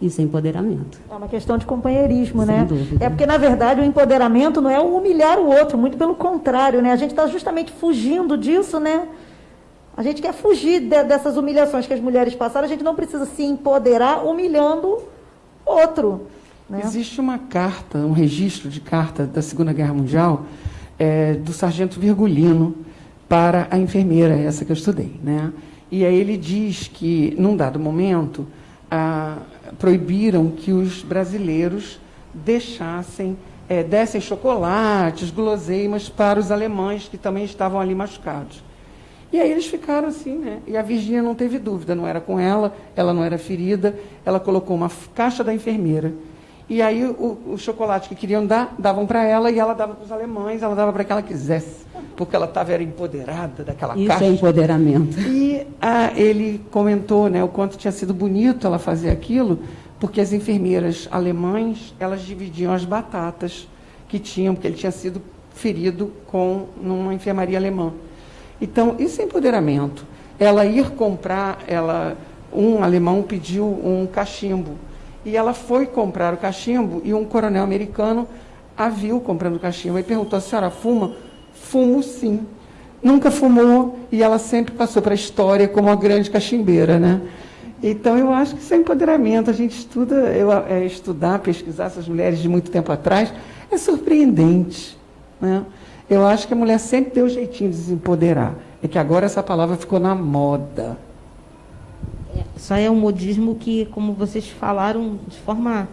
Isso é empoderamento. É uma questão de companheirismo, Sem né? Dúvida. É porque, na verdade, o empoderamento não é humilhar o outro, muito pelo contrário, né? A gente está justamente fugindo disso, né? A gente quer fugir de, dessas humilhações que as mulheres passaram, a gente não precisa se empoderar humilhando outro. Né? Existe uma carta, um registro de carta da Segunda Guerra Mundial é, do sargento Virgulino para a enfermeira, essa que eu estudei. Né? E aí ele diz que, num dado momento, ah, proibiram que os brasileiros deixassem, é, dessem chocolates, guloseimas para os alemães que também estavam ali machucados. E aí eles ficaram assim, né? E a Virgínia não teve dúvida, não era com ela, ela não era ferida, ela colocou uma caixa da enfermeira. E aí o, o chocolate que queriam dar, davam para ela e ela dava para os alemães, ela dava para quem ela quisesse, porque ela estava era empoderada daquela Isso caixa. é empoderamento. E ah, ele comentou né, o quanto tinha sido bonito ela fazer aquilo, porque as enfermeiras alemães elas dividiam as batatas que tinham, porque ele tinha sido ferido com numa enfermaria alemã. Então, isso é empoderamento. Ela ir comprar, ela, um alemão pediu um cachimbo. E ela foi comprar o cachimbo e um coronel americano a viu comprando cachimbo e perguntou: a senhora fuma? Fumo sim. Nunca fumou e ela sempre passou para a história como uma grande cachimbeira, né? Então, eu acho que isso é empoderamento. A gente estuda, eu, é, estudar, pesquisar essas mulheres de muito tempo atrás, é surpreendente. Né? Eu acho que a mulher sempre deu jeitinho de se empoderar. É que agora essa palavra ficou na moda. Só é um modismo que, como vocês falaram de forma.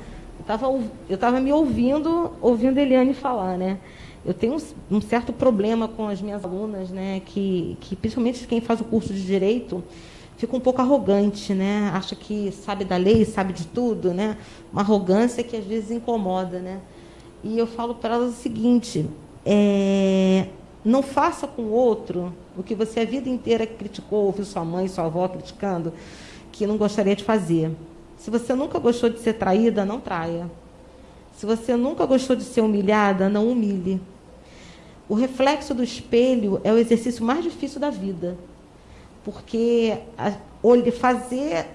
Eu estava me ouvindo, ouvindo Eliane falar, né? Eu tenho um, um, certo problema com as minhas alunas, né? Que, que principalmente quem faz o curso de direito fica um pouco arrogante, né? Acha que sabe da lei, sabe de tudo, né? Uma arrogância que às vezes incomoda, né? E eu falo para elas o seguinte: é, não faça com o outro o que você a vida inteira criticou, ouviu sua mãe, sua avó criticando, que não gostaria de fazer. Se você nunca gostou de ser traída, não traia. Se você nunca gostou de ser humilhada, não humilhe. O reflexo do espelho é o exercício mais difícil da vida. Porque a, fazer,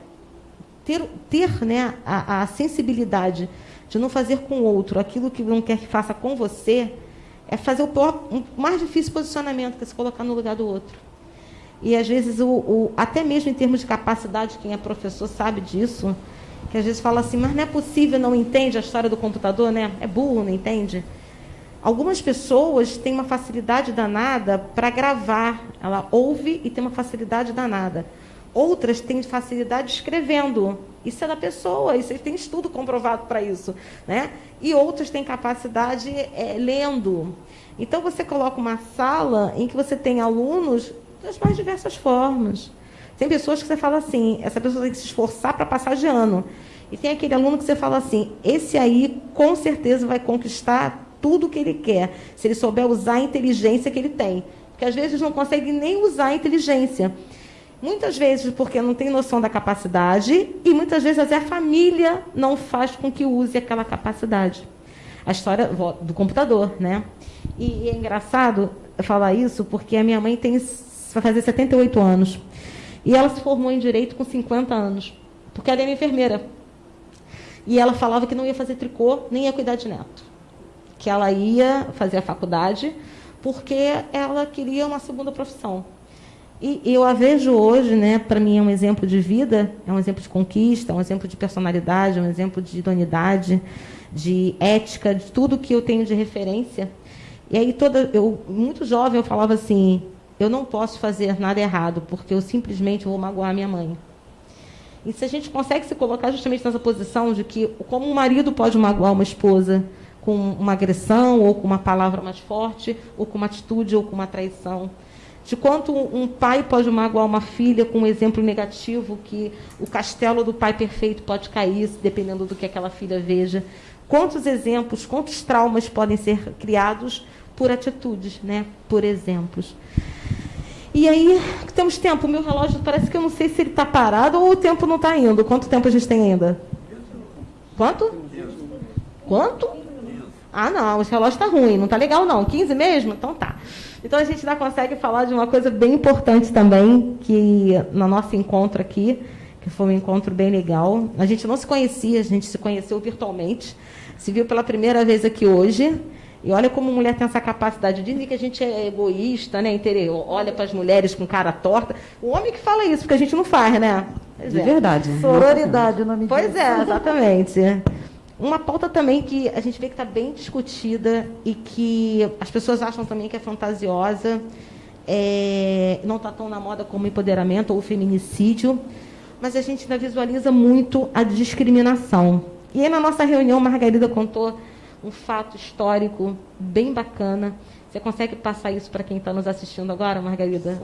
ter, ter né, a, a sensibilidade de não fazer com o outro aquilo que não quer que faça com você, é fazer o, pior, o mais difícil posicionamento, que é se colocar no lugar do outro. E às vezes, o, o, até mesmo em termos de capacidade, quem é professor sabe disso, que às vezes fala assim, mas não é possível, não entende a história do computador, né? É burro, não entende? Algumas pessoas têm uma facilidade danada para gravar. Ela ouve e tem uma facilidade danada. Outras têm facilidade escrevendo. Isso é da pessoa, isso tem estudo comprovado para isso. Né? E outras têm capacidade é, lendo. Então, você coloca uma sala em que você tem alunos das mais diversas formas. Tem pessoas que você fala assim, essa pessoa tem que se esforçar para passar de ano. E tem aquele aluno que você fala assim, esse aí com certeza vai conquistar tudo o que ele quer, se ele souber usar a inteligência que ele tem. Porque às vezes não consegue nem usar a inteligência. Muitas vezes porque não tem noção da capacidade e muitas vezes a família não faz com que use aquela capacidade. A história do computador, né? E, é engraçado falar isso porque a minha mãe tem vai fazer 78 anos. E ela se formou em direito com 50 anos, porque ela é enfermeira. E ela falava que não ia fazer tricô, nem ia cuidar de neto. Que ela ia fazer a faculdade porque ela queria uma segunda profissão. E eu a vejo hoje, né, para mim é um exemplo de vida, é um exemplo de conquista, é um exemplo de personalidade, é um exemplo de idoneidade, de ética, de tudo que eu tenho de referência. E aí toda eu muito jovem eu falava assim, eu não posso fazer nada errado, porque eu simplesmente vou magoar minha mãe. E se a gente consegue se colocar justamente nessa posição de que, como um marido pode magoar uma esposa com uma agressão, ou com uma palavra mais forte, ou com uma atitude, ou com uma traição, de quanto um pai pode magoar uma filha com um exemplo negativo, que o castelo do pai perfeito pode cair, dependendo do que aquela filha veja. Quantos exemplos, quantos traumas podem ser criados por atitudes, né? por exemplos. E aí, temos tempo. O meu relógio parece que eu não sei se ele está parado ou o tempo não está indo. Quanto tempo a gente tem ainda? Quanto? Quanto? Ah, não, esse relógio está ruim, não está legal não. 15 mesmo? Então tá. Então a gente ainda consegue falar de uma coisa bem importante também, que no nosso encontro aqui, que foi um encontro bem legal. A gente não se conhecia, a gente se conheceu virtualmente. Se viu pela primeira vez aqui hoje. E olha como mulher tem essa capacidade. Dizem que a gente é egoísta, né? Interior, olha para as mulheres com cara torta. O homem que fala isso, porque a gente não faz, né? Pois de é. verdade. Sororidade o nome. Pois é, exatamente. Uma pauta também que a gente vê que está bem discutida e que as pessoas acham também que é fantasiosa, é, não está tão na moda como empoderamento ou feminicídio, mas a gente ainda visualiza muito a discriminação. E aí, na nossa reunião, Margarida contou um fato histórico bem bacana. Você consegue passar isso para quem está nos assistindo agora, Margarida?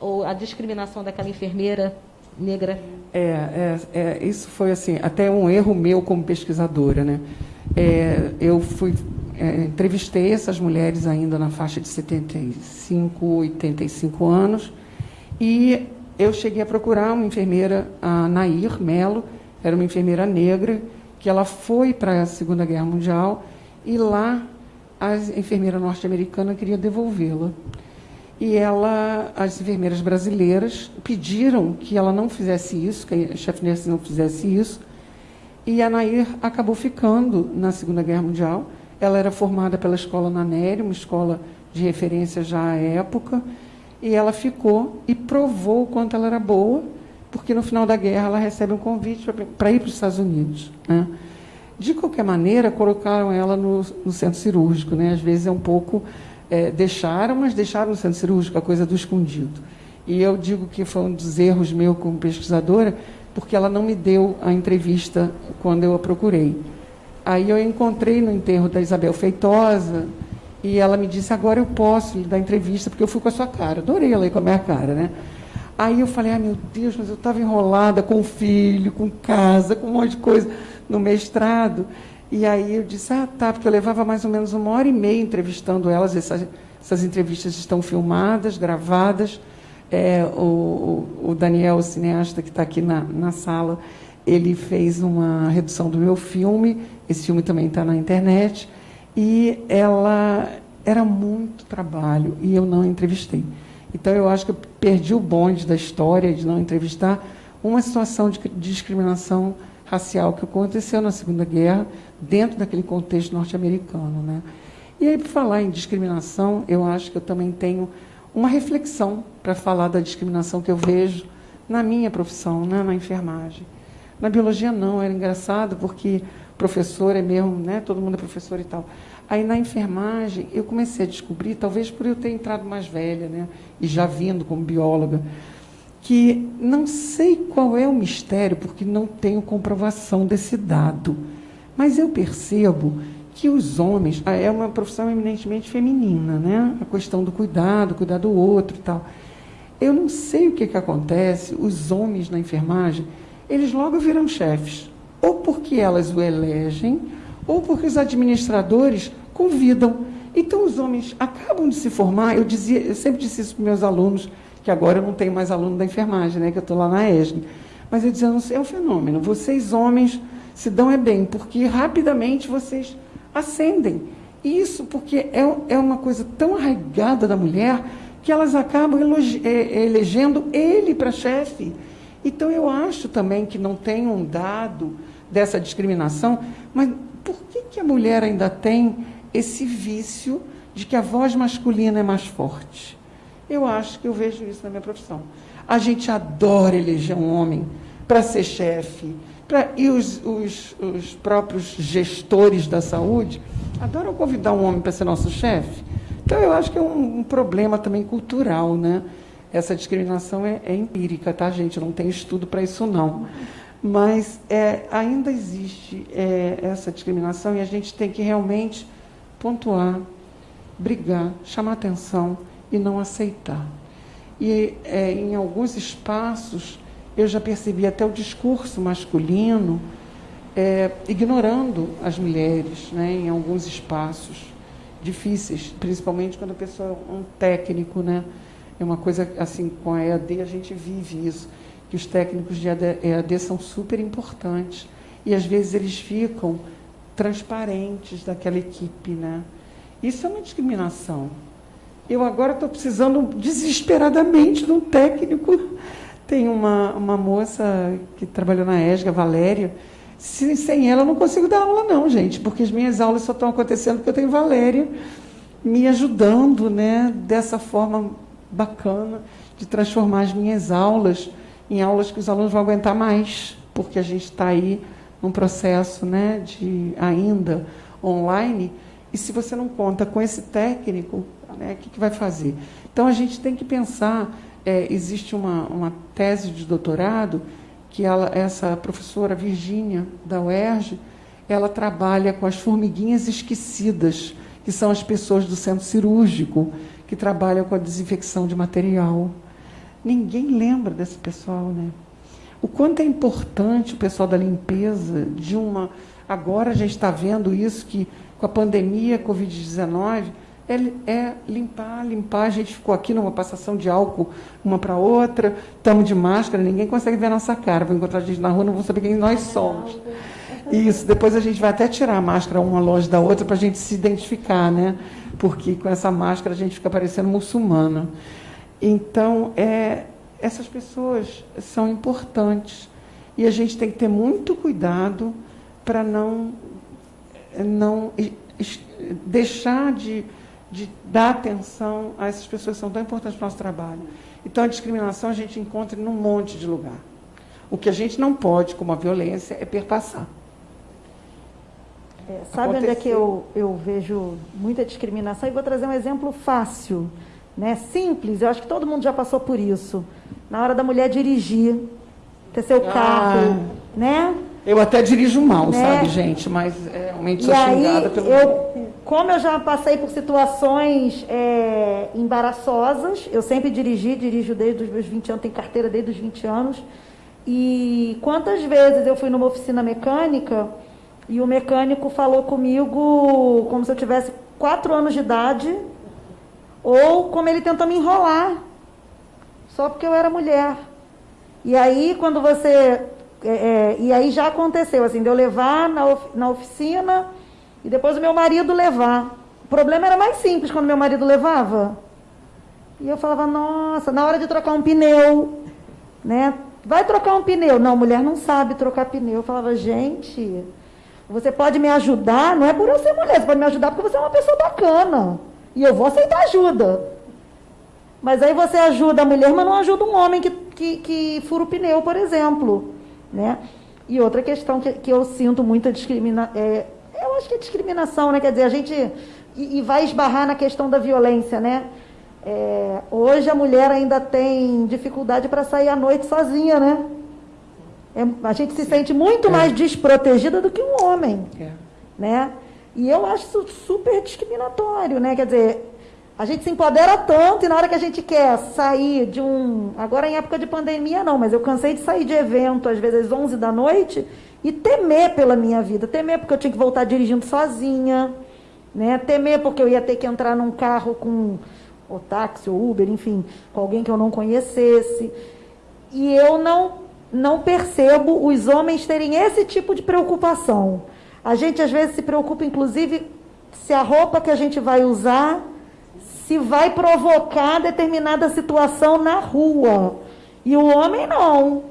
Ou a discriminação daquela enfermeira negra? É, é, é, isso foi assim até um erro meu como pesquisadora, né? É, eu fui é, entrevistei essas mulheres ainda na faixa de 75, 85 anos e eu cheguei a procurar uma enfermeira, a Nair Melo, era uma enfermeira negra que ela foi para a Segunda Guerra Mundial e lá a enfermeira norte-americana queria devolvê-la e ela, as enfermeiras brasileiras pediram que ela não fizesse isso, que a chefe Nurse não fizesse isso, e a Nair acabou ficando na Segunda Guerra Mundial. Ela era formada pela escola Nanério, uma escola de referência já à época, e ela ficou e provou o quanto ela era boa, porque no final da guerra ela recebe um convite para ir para os Estados Unidos. Né? De qualquer maneira, colocaram ela no, no centro cirúrgico, né? às vezes é um pouco é, deixaram, mas deixaram no centro cirúrgico, a coisa do escondido. E eu digo que foi um dos erros meu como pesquisadora, porque ela não me deu a entrevista quando eu a procurei. Aí eu encontrei no enterro da Isabel Feitosa, e ela me disse, agora eu posso lhe dar entrevista, porque eu fui com a sua cara. Adorei ela ir com a minha cara, né? Aí eu falei, ah, meu Deus, mas eu estava enrolada com filho, com casa, com um monte de coisa no mestrado. E aí eu disse, ah, tá, porque eu levava mais ou menos uma hora e meia entrevistando elas. Essas, essas entrevistas estão filmadas, gravadas. É, o, o, Daniel, o cineasta que está aqui na, na sala, ele fez uma redução do meu filme. Esse filme também está na internet. E ela era muito trabalho e eu não entrevistei. Então eu acho que eu perdi o bonde da história de não entrevistar uma situação de discriminação racial que aconteceu na Segunda Guerra, dentro daquele contexto norte-americano. Né? E aí, para falar em discriminação, eu acho que eu também tenho uma reflexão para falar da discriminação que eu vejo na minha profissão, né, na enfermagem. Na biologia, não, era engraçado, porque professor é mesmo, né, todo mundo é professor e tal. Aí, na enfermagem, eu comecei a descobrir, talvez por eu ter entrado mais velha, né, e já vindo como bióloga, que não sei qual é o mistério, porque não tenho comprovação desse dado, mas eu percebo que os homens, ah, é uma profissão eminentemente feminina, né? a questão do cuidado, cuidar do outro e tal. Eu não sei o que, que acontece, os homens na enfermagem, eles logo viram chefes, ou porque elas o elegem, ou porque os administradores convidam. Então os homens acabam de se formar, eu dizia, eu sempre disse isso para meus alunos, que agora eu não tenho mais aluno da enfermagem, né, que eu estou lá na ESG. Mas eu sei, é um fenômeno. Vocês, homens, se dão é bem, porque rapidamente vocês ascendem. Isso porque é, é uma coisa tão arraigada da mulher que elas acabam é, elegendo ele para chefe. Então, eu acho também que não tem um dado dessa discriminação, mas por que, que a mulher ainda tem esse vício de que a voz masculina é mais forte? Eu acho que eu vejo isso na minha profissão. A gente adora eleger um homem para ser chefe, pra, e os, os, os, próprios gestores da saúde adoram convidar um homem para ser nosso chefe. Então, eu acho que é um, um, problema também cultural, né? Essa discriminação é, é empírica, tá, gente? Não tem estudo para isso, não. Mas é, ainda existe é, essa discriminação e a gente tem que realmente pontuar, brigar, chamar atenção e não aceitar. E é, em alguns espaços eu já percebi até o discurso masculino é, ignorando as mulheres, né, em alguns espaços difíceis, principalmente quando a pessoa é um técnico, né? É uma coisa assim com a EAD a gente vive isso, que os técnicos de EAD são super importantes e às vezes eles ficam transparentes daquela equipe, né? Isso é uma discriminação, eu agora estou precisando desesperadamente de um técnico. Tem uma, uma moça que trabalhou na ESGA, Valéria, Se, sem ela eu não consigo dar aula não, gente, porque as minhas aulas só estão acontecendo porque eu tenho Valéria me ajudando, né, dessa forma bacana de transformar as minhas aulas em aulas que os alunos vão aguentar mais, porque a gente está aí num processo, né, de ainda online. E se você não conta com esse técnico, né, o que, que vai fazer? Então a gente tem que pensar. É, existe uma, uma tese de doutorado que ela, essa professora Virgínia da UERJ, ela trabalha com as formiguinhas esquecidas, que são as pessoas do centro cirúrgico que trabalham com a desinfecção de material. Ninguém lembra desse pessoal, né? O quanto é importante o pessoal da limpeza de uma. Agora a gente está vendo isso que com a pandemia Covid-19 é, é, limpar, limpar. A gente ficou aqui numa passação de álcool uma para outra, estamos de máscara, ninguém consegue ver a nossa cara. Vou encontrar a gente na rua, não vão saber quem nós somos. Isso, depois a gente vai até tirar a máscara uma longe da outra para a gente se identificar, né? Porque com essa máscara a gente fica parecendo muçulmana. Então, é, essas pessoas são importantes e a gente tem que ter muito cuidado para não, não deixar de, de dar atenção a essas pessoas que são tão importantes para o nosso trabalho. Então, a discriminação a gente encontra em um monte de lugar. O que a gente não pode, como a violência, é perpassar. É, sabe onde é que eu, eu vejo muita discriminação? E vou trazer um exemplo fácil, né? simples, eu acho que todo mundo já passou por isso. Na hora da mulher dirigir, ter seu ah. carro, né? Eu até dirijo mal, né? sabe, gente? Mas é, realmente sou e xingada aí, pelo. Eu, como eu já passei por situações é, embaraçosas, eu sempre dirigi, dirijo desde os meus 20 anos, tenho carteira desde os 20 anos. E quantas vezes eu fui numa oficina mecânica e o mecânico falou comigo como se eu tivesse quatro anos de idade, ou como ele tentou me enrolar, só porque eu era mulher. E aí, quando você. É, é, e aí já aconteceu, assim, de eu levar na, of, na oficina e depois o meu marido levar. O problema era mais simples quando meu marido levava. E eu falava, nossa, na hora de trocar um pneu, né? Vai trocar um pneu. Não, mulher não sabe trocar pneu. Eu falava, gente, você pode me ajudar, não é por eu ser mulher, você pode me ajudar porque você é uma pessoa bacana. E eu vou aceitar ajuda. Mas aí você ajuda a mulher, mas não ajuda um homem que, que, que fura o pneu, por exemplo. Né? E outra questão que, que eu sinto muita discriminação. É, eu acho que é discriminação, né? Quer dizer, a gente. E, e vai esbarrar na questão da violência, né? É, hoje a mulher ainda tem dificuldade para sair à noite sozinha, né? É, a gente se sente muito é. mais desprotegida do que um homem. É. Né? E eu acho isso super discriminatório, né? Quer dizer, a gente se empodera tanto e na hora que a gente quer sair de um. Agora em época de pandemia não, mas eu cansei de sair de evento, às vezes às 11 da noite, e temer pela minha vida. Temer porque eu tinha que voltar dirigindo sozinha, né? Temer porque eu ia ter que entrar num carro com o táxi ou Uber, enfim, com alguém que eu não conhecesse. E eu não não percebo os homens terem esse tipo de preocupação. A gente às vezes se preocupa, inclusive, se a roupa que a gente vai usar se vai provocar determinada situação na rua. E o homem não.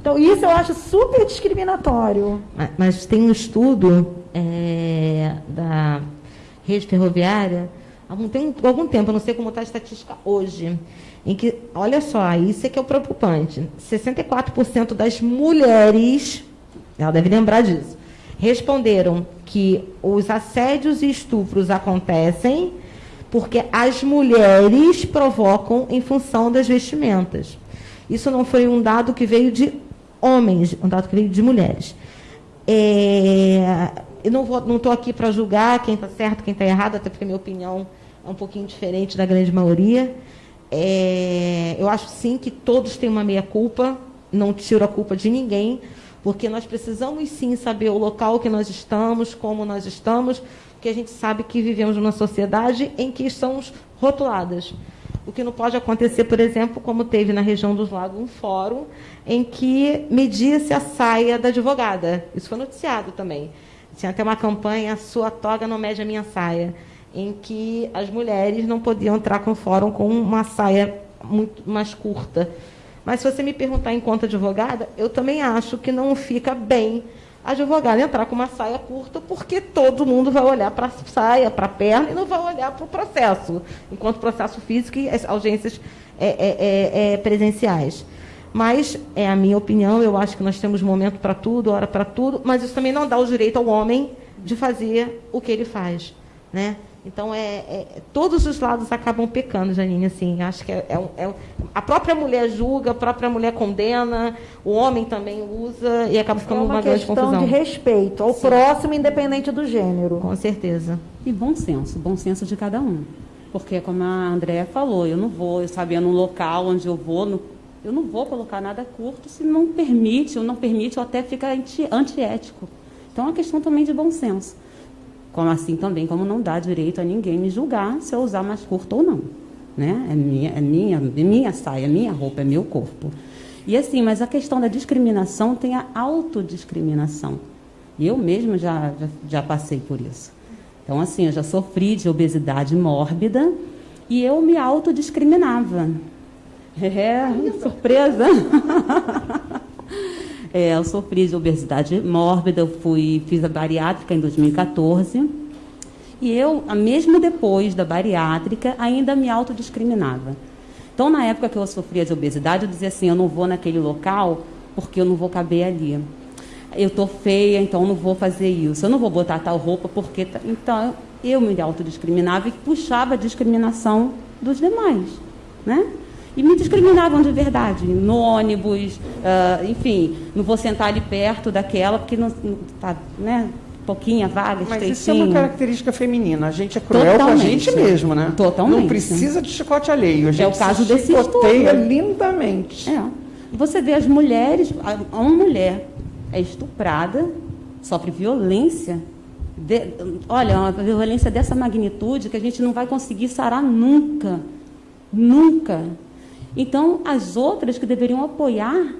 Então, isso eu acho super discriminatório. Mas, mas tem um estudo é, da rede ferroviária, há algum tempo, algum tempo, eu não sei como está a estatística hoje, em que, olha só, isso é que é o preocupante. 64% das mulheres, ela deve lembrar disso, responderam que os assédios e estupros acontecem porque as mulheres provocam em função das vestimentas. Isso não foi um dado que veio de homens, um dado que veio de mulheres. É, eu não estou aqui para julgar quem está certo, quem está errado, até porque minha opinião é um pouquinho diferente da grande maioria. É, eu acho sim que todos têm uma meia-culpa, não tiro a culpa de ninguém, porque nós precisamos sim saber o local que nós estamos, como nós estamos, porque a gente sabe que vivemos numa sociedade em que somos rotuladas. O que não pode acontecer, por exemplo, como teve na região dos lagos um fórum em que media-se a saia da advogada. Isso foi noticiado também. Tinha até uma campanha, sua toga não mede a minha saia em que as mulheres não podiam entrar com o fórum com uma saia muito mais curta. Mas se você me perguntar enquanto advogada, eu também acho que não fica bem advogada entrar com uma saia curta, porque todo mundo vai olhar para a saia, para a perna, e não vai olhar para o processo, enquanto processo físico e as audiências é, é, é, é, presenciais. Mas, é a minha opinião, eu acho que nós temos momento para tudo, hora para tudo, mas isso também não dá o direito ao homem de fazer o que ele faz. Né? Então, é, é, todos os lados acabam pecando, Janine. Assim, acho que é, é, é, a própria mulher julga, a própria mulher condena, o homem também usa e acaba ficando é uma, uma grande confusão. questão de respeito ao Sim. próximo, independente do gênero. Com certeza. E bom senso, bom senso de cada um. Porque, como a Andréa falou, eu não vou, eu sabia no local onde eu vou, no, eu não vou colocar nada curto se não permite, ou não permite, ou até fica anti, antiético. Então, é uma questão também de bom senso. Como assim também, como não dá direito a ninguém me julgar se eu usar mais curto ou não. Né? É, minha, é, minha, é minha saia, é minha roupa, é meu corpo. E assim, mas a questão da discriminação tem a autodiscriminação. E eu mesma já, já, já passei por isso. Então, assim, eu já sofri de obesidade mórbida e eu me autodiscriminava. É, surpresa! É, eu sofri de obesidade mórbida, eu fui, fiz a bariátrica em 2014. E eu, mesmo depois da bariátrica, ainda me autodiscriminava. Então, na época que eu sofria de obesidade, eu dizia assim: eu não vou naquele local porque eu não vou caber ali. Eu estou feia, então não vou fazer isso. Eu não vou botar tal roupa porque. Então, eu me autodiscriminava e puxava a discriminação dos demais. Né? E me discriminavam de verdade, no ônibus, ah, enfim, não vou sentar ali perto daquela, porque não está, né, pouquinha vaga, Mas isso é uma característica feminina. A gente é cruel com a Totalmente. gente mesmo, né? Totalmente. Não precisa de chicote alheio. A gente É o caso se desse chicoteia estudo. lindamente. É. Você vê as mulheres, uma mulher é estuprada, sofre violência. de- olha, uma violência dessa magnitude que a gente não vai conseguir sarar nunca. Nunca. Então, as outras que deveriam apoiar,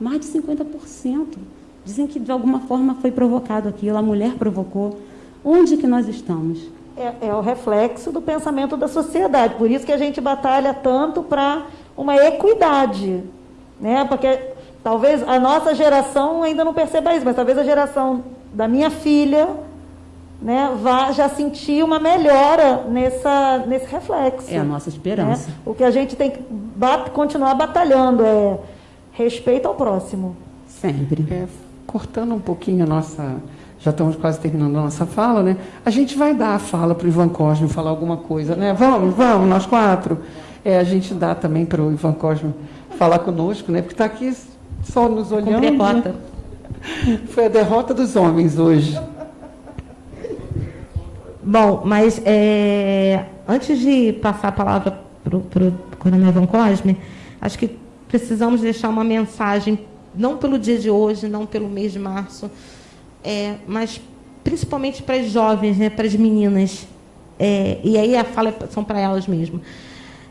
mais de 50%. Dizem que de alguma forma foi provocado aquilo, a mulher provocou. Onde que nós estamos? É, é o reflexo do pensamento da sociedade. Por isso que a gente batalha tanto para uma equidade. Né? Porque talvez a nossa geração ainda não perceba isso, mas talvez a geração da minha filha né, vá já sentir uma melhora nessa, nesse reflexo. É a nossa esperança. né? O que a gente tem que bat- continuar batalhando é respeito ao próximo. Sempre. É, cortando um pouquinho a nossa. Já estamos quase terminando a nossa fala, né? A gente vai dar a fala para o Ivan Cosme falar alguma coisa, né? Vamos, vamos, nós quatro. É, a gente dá também para o Ivan Cosme falar conosco, né? Porque está aqui só nos olhando. Né? cota. Foi a derrota dos homens hoje. Bom, mas é, antes de passar a palavra para o Coronel Van Cosme, acho que precisamos deixar uma mensagem, não pelo dia de hoje, não pelo mês de março, é, mas principalmente para as jovens, né, para as meninas. É, e aí a fala é- são para elas mesmo.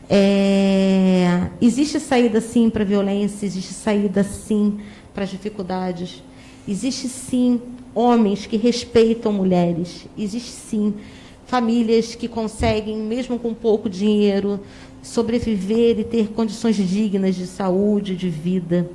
É, existe saída sim para a violência, existe saída sim para as dificuldades. Existe sim homens que respeitam mulheres. Existe sim famílias que conseguem, mesmo com pouco dinheiro, sobreviver e ter condições dignas de saúde, de vida.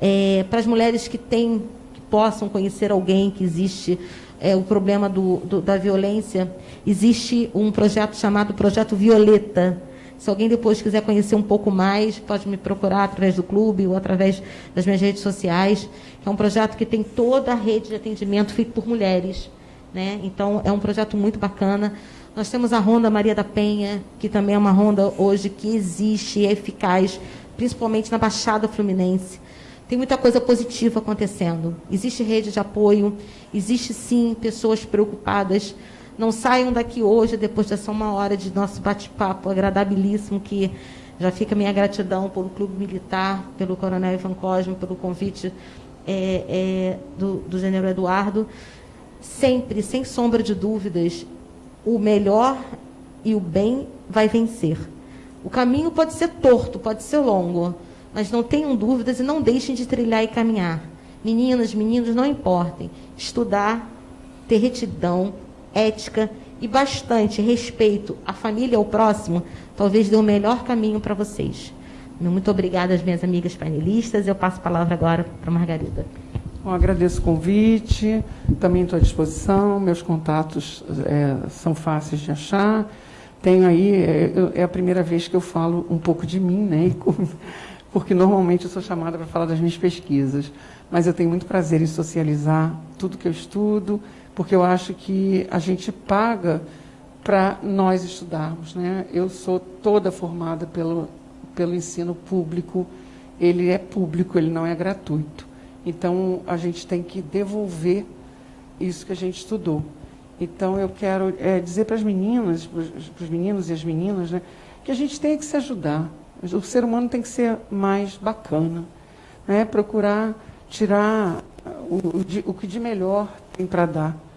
É, para as mulheres que têm, que possam conhecer alguém que existe é, o problema do, do- da violência, existe um projeto chamado Projeto Violeta. Se alguém depois quiser conhecer um pouco mais, pode me procurar através do clube ou através das minhas redes sociais. É um projeto que tem toda a rede de atendimento feito por mulheres. Né? Então, é um projeto muito bacana. Nós temos a Ronda Maria da Penha, que também é uma ronda hoje que existe e é eficaz, principalmente na Baixada Fluminense. Tem muita coisa positiva acontecendo. Existe rede de apoio, existe sim pessoas preocupadas. Não saiam daqui hoje, depois dessa uma hora de nosso bate-papo agradabilíssimo, que já fica minha gratidão pelo Clube Militar, pelo Coronel Ivan Cosme, pelo convite é, é, do, do General Eduardo. Sempre, sem sombra de dúvidas, o melhor e o bem vai vencer. O caminho pode ser torto, pode ser longo, mas não tenham dúvidas e não deixem de trilhar e caminhar. Meninas, meninos, não importem. Estudar, ter retidão, ética e bastante respeito à família e ao próximo, talvez dê o melhor caminho para vocês. Muito obrigada às minhas amigas painelistas. Eu passo a palavra agora para a Margarida. Agradeço o convite, também estou à disposição, meus contatos é, são fáceis de achar. Tenho aí, é, é, a primeira vez que eu falo um pouco de mim, né? Porque normalmente eu sou chamada para falar das minhas pesquisas. Mas eu tenho muito prazer em socializar tudo que eu estudo, porque eu acho que a gente paga para nós estudarmos. Né? Eu sou toda formada pelo, pelo ensino público, ele é público, ele não é gratuito. Então, a gente tem que devolver isso que a gente estudou. Então, eu quero é, dizer para as meninas, para os meninos e as meninas, né, que a gente tem que se ajudar. O ser humano tem que ser mais bacana, né, procurar tirar o, o, o que de melhor tem para dar.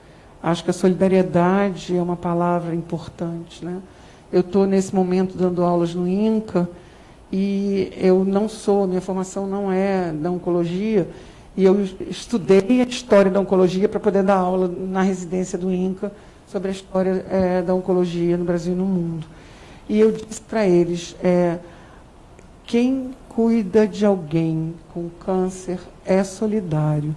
Acho que a solidariedade é uma palavra importante. Né? Eu estou, nesse momento, dando aulas no INCA, e eu não sou, minha formação não é da oncologia, e eu estudei a história da oncologia para poder dar aula na residência do INCA sobre a história é, da oncologia no Brasil e no mundo. E eu disse para eles, é, quem cuida de alguém com câncer é solidário,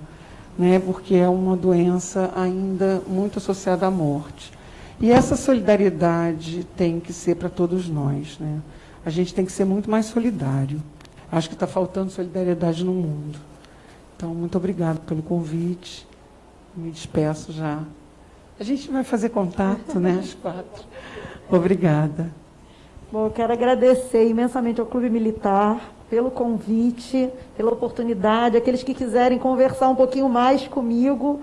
né, porque é uma doença ainda muito associada à morte. E essa solidariedade tem que ser para todos nós. Né? A gente tem que ser muito mais solidário. Acho que está faltando solidariedade no mundo. Então, muito obrigado pelo convite. Me despeço já. A gente vai fazer contato, né, às quatro. Obrigada. Bom, eu quero agradecer imensamente ao Clube Militar pelo convite, pela oportunidade. Aqueles que quiserem conversar um pouquinho mais comigo,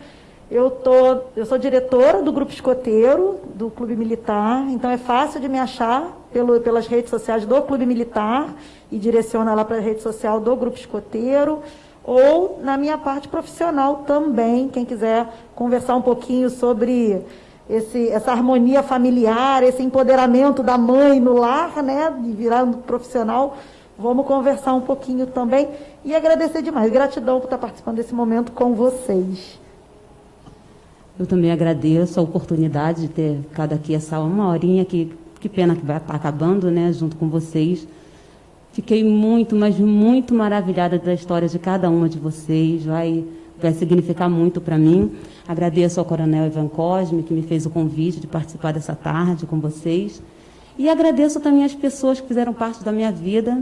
eu, tô, eu sou diretora do Grupo Escoteiro, do Clube Militar, então é fácil de me achar pelo, pelas redes sociais do Clube Militar e direciona lá para a rede social do Grupo Escoteiro ou na minha parte profissional também, quem quiser conversar um pouquinho sobre esse, essa harmonia familiar, esse empoderamento da mãe no lar, né, de virar um profissional, vamos conversar um pouquinho também e agradecer demais. Gratidão por estar participando desse momento com vocês. Eu também agradeço a oportunidade de ter ficado aqui essa uma horinha que que pena que vai estar acabando, né, junto com vocês. Fiquei muito, mas muito maravilhada da história de cada uma de vocês. Vai, vai significar muito para mim. Agradeço ao Coronel Ivan Cosme, que me fez o convite de participar dessa tarde com vocês. E agradeço também as pessoas que fizeram parte da minha vida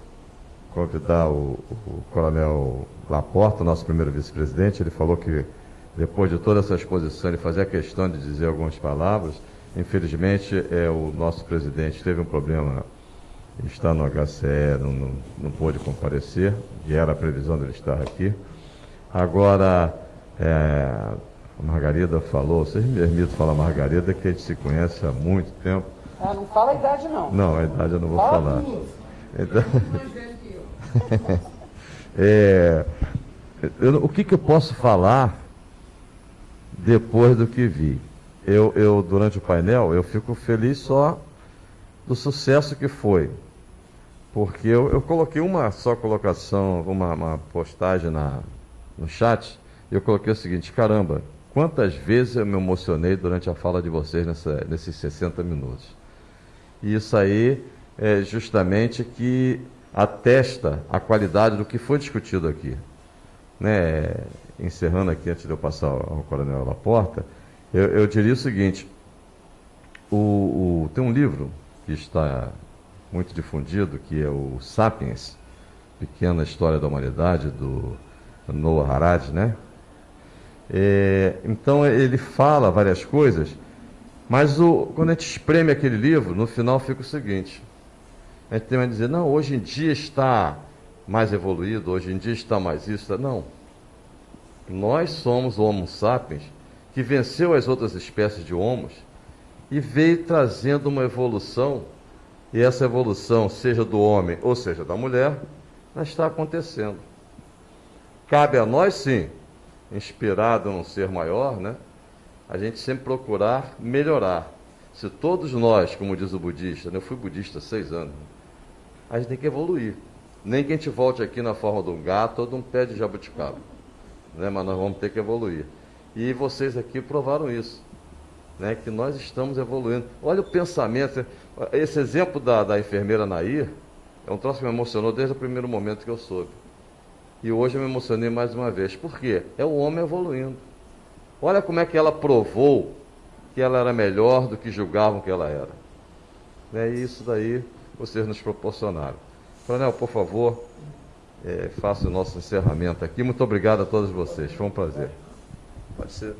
convidar o, o Coronel Laporta, nosso primeiro vice-presidente. Ele falou que depois de toda essa exposição ele fazia questão de dizer algumas palavras. Infelizmente, é, o nosso presidente teve um problema, está no HCE, não, não, não pôde comparecer, e era a previsão dele estar aqui. Agora, é, a Margarida falou, vocês me permitem falar Margarida, que a gente se conhece há muito tempo. Ah, não fala a idade, não. Não, a idade eu não vou fala falar. Então... é, eu, o que, que eu posso falar depois do que vi? Eu, eu, durante o painel, eu fico feliz só do sucesso que foi. Porque eu, eu coloquei uma só colocação, uma, uma postagem na, no chat, e eu coloquei o seguinte, caramba, quantas vezes eu me emocionei durante a fala de vocês nessa, nesses 60 minutos. E isso aí é justamente que atesta a qualidade do que foi discutido aqui. Né? Encerrando aqui, antes de eu passar ao Coronel Laporta, eu, eu diria o seguinte: o, o, tem um livro que está muito difundido, que é o Sapiens, Pequena História da Humanidade, do Noah Harari, né? É, então ele fala várias coisas mas o, quando a gente espreme aquele livro, no final fica o seguinte: a gente a dizer, não, hoje em dia está mais evoluído, hoje em dia está mais isso. Não. Nós somos o Homo sapiens que venceu as outras espécies de homos e veio trazendo uma evolução, e essa evolução, seja do homem ou seja da mulher, está acontecendo. Cabe a nós, sim, inspirado num ser maior, né? a gente sempre procurar melhorar. Se todos nós, como diz o budista, né, eu fui budista há seis anos, a gente tem que evoluir. Nem que a gente volte aqui na forma de um gato ou de um pé de jabuticaba. Né, mas nós vamos ter que evoluir. E vocês aqui provaram isso. Né, que nós estamos evoluindo. Olha o pensamento. Esse exemplo da, da enfermeira Nair é um troço que me emocionou desde o primeiro momento que eu soube. E hoje eu me emocionei mais uma vez. Por quê? É o homem evoluindo. Olha como é que ela provou que ela era melhor do que julgavam que ela era. É isso daí vocês nos proporcionaram. Coronel, por favor, é, faça o nosso encerramento aqui. Muito obrigado a todos vocês. Foi um prazer. Pode ser.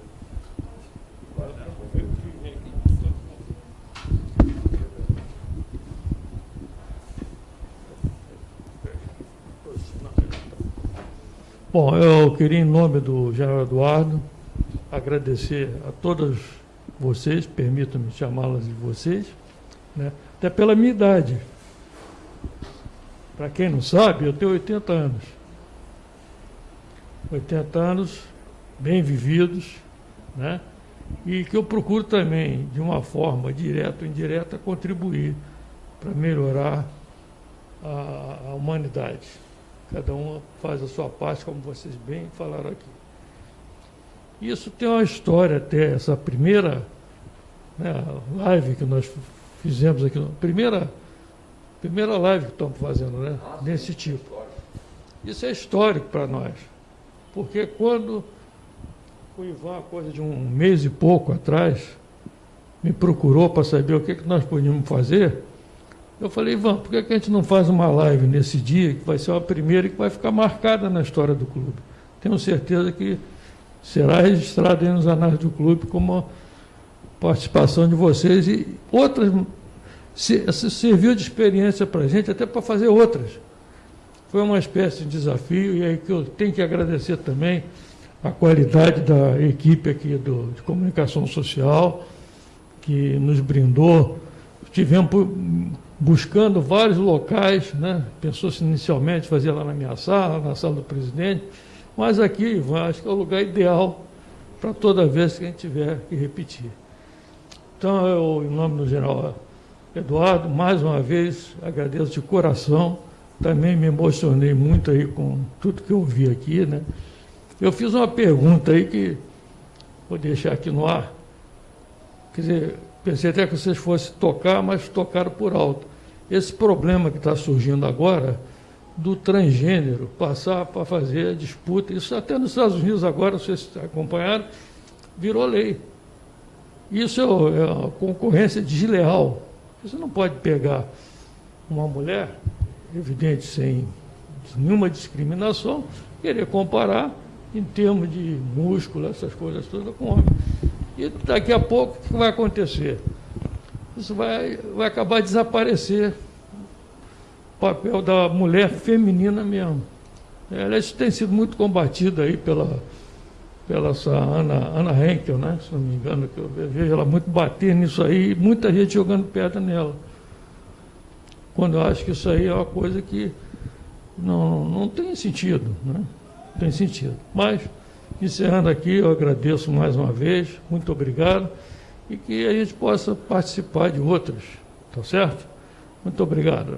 Bom, eu queria, em nome do general Eduardo, agradecer a todas vocês, permitam-me chamá-las de vocês, né? Até pela minha idade. Para quem não sabe, eu tenho 80 anos. 80 anos bem vividos, né? e que eu procuro também, de uma forma direta ou indireta, contribuir para melhorar a, a humanidade. Cada um faz a sua parte, como vocês bem falaram aqui. Isso tem uma história até, essa primeira né, live que nós fizemos aqui, primeira, primeira live que estamos fazendo, né, desse tipo. Isso é histórico para nós, porque quando o Ivan, coisa de um mês e pouco atrás, me procurou para saber o que, que nós podíamos fazer, eu falei, Ivan, por que, que a gente não faz uma live nesse dia, que vai ser a primeira e que vai ficar marcada na história do clube? Tenho certeza que será registrado aí nos anais do clube como participação de vocês e outras. Se, serviu de experiência para a gente, até para fazer outras. Foi uma espécie de desafio, e aí que eu tenho que agradecer também a qualidade da equipe aqui do, de comunicação social, que nos brindou. Tivemos buscando vários locais, né? pensou-se inicialmente fazer lá na minha sala, na sala do presidente, mas aqui, Ivan, acho que é o lugar ideal para toda vez que a gente tiver que repetir. Então, eu, em nome do general Eduardo, mais uma vez agradeço de coração. Também me emocionei muito aí com tudo que eu ouvi aqui, né? Eu fiz uma pergunta aí que vou deixar aqui no ar. Quer dizer, pensei até que vocês fossem tocar, mas tocaram por alto. Esse problema que está surgindo agora do transgênero passar para fazer disputa. Isso até nos Estados Unidos agora, vocês acompanharam, virou lei. Isso é, é uma concorrência desleal. Você não pode pegar uma mulher, evidente, sem nenhuma discriminação, querer comparar em termos de músculo, essas coisas todas, com homem. E daqui a pouco, o que vai acontecer? Isso vai, vai acabar desaparecer papel da mulher feminina mesmo. Ela isso tem sido muito combatida aí pela, pela essa Ana, Ana Henkel, né? se não me engano, que eu vejo ela muito bater nisso aí, muita gente jogando pedra nela. Quando eu acho que isso aí é uma coisa que não, não tem sentido, né? Não tem sentido. Mas, encerrando aqui, eu agradeço mais uma vez, muito obrigado, e que a gente possa participar de outras, tá certo? Muito obrigado.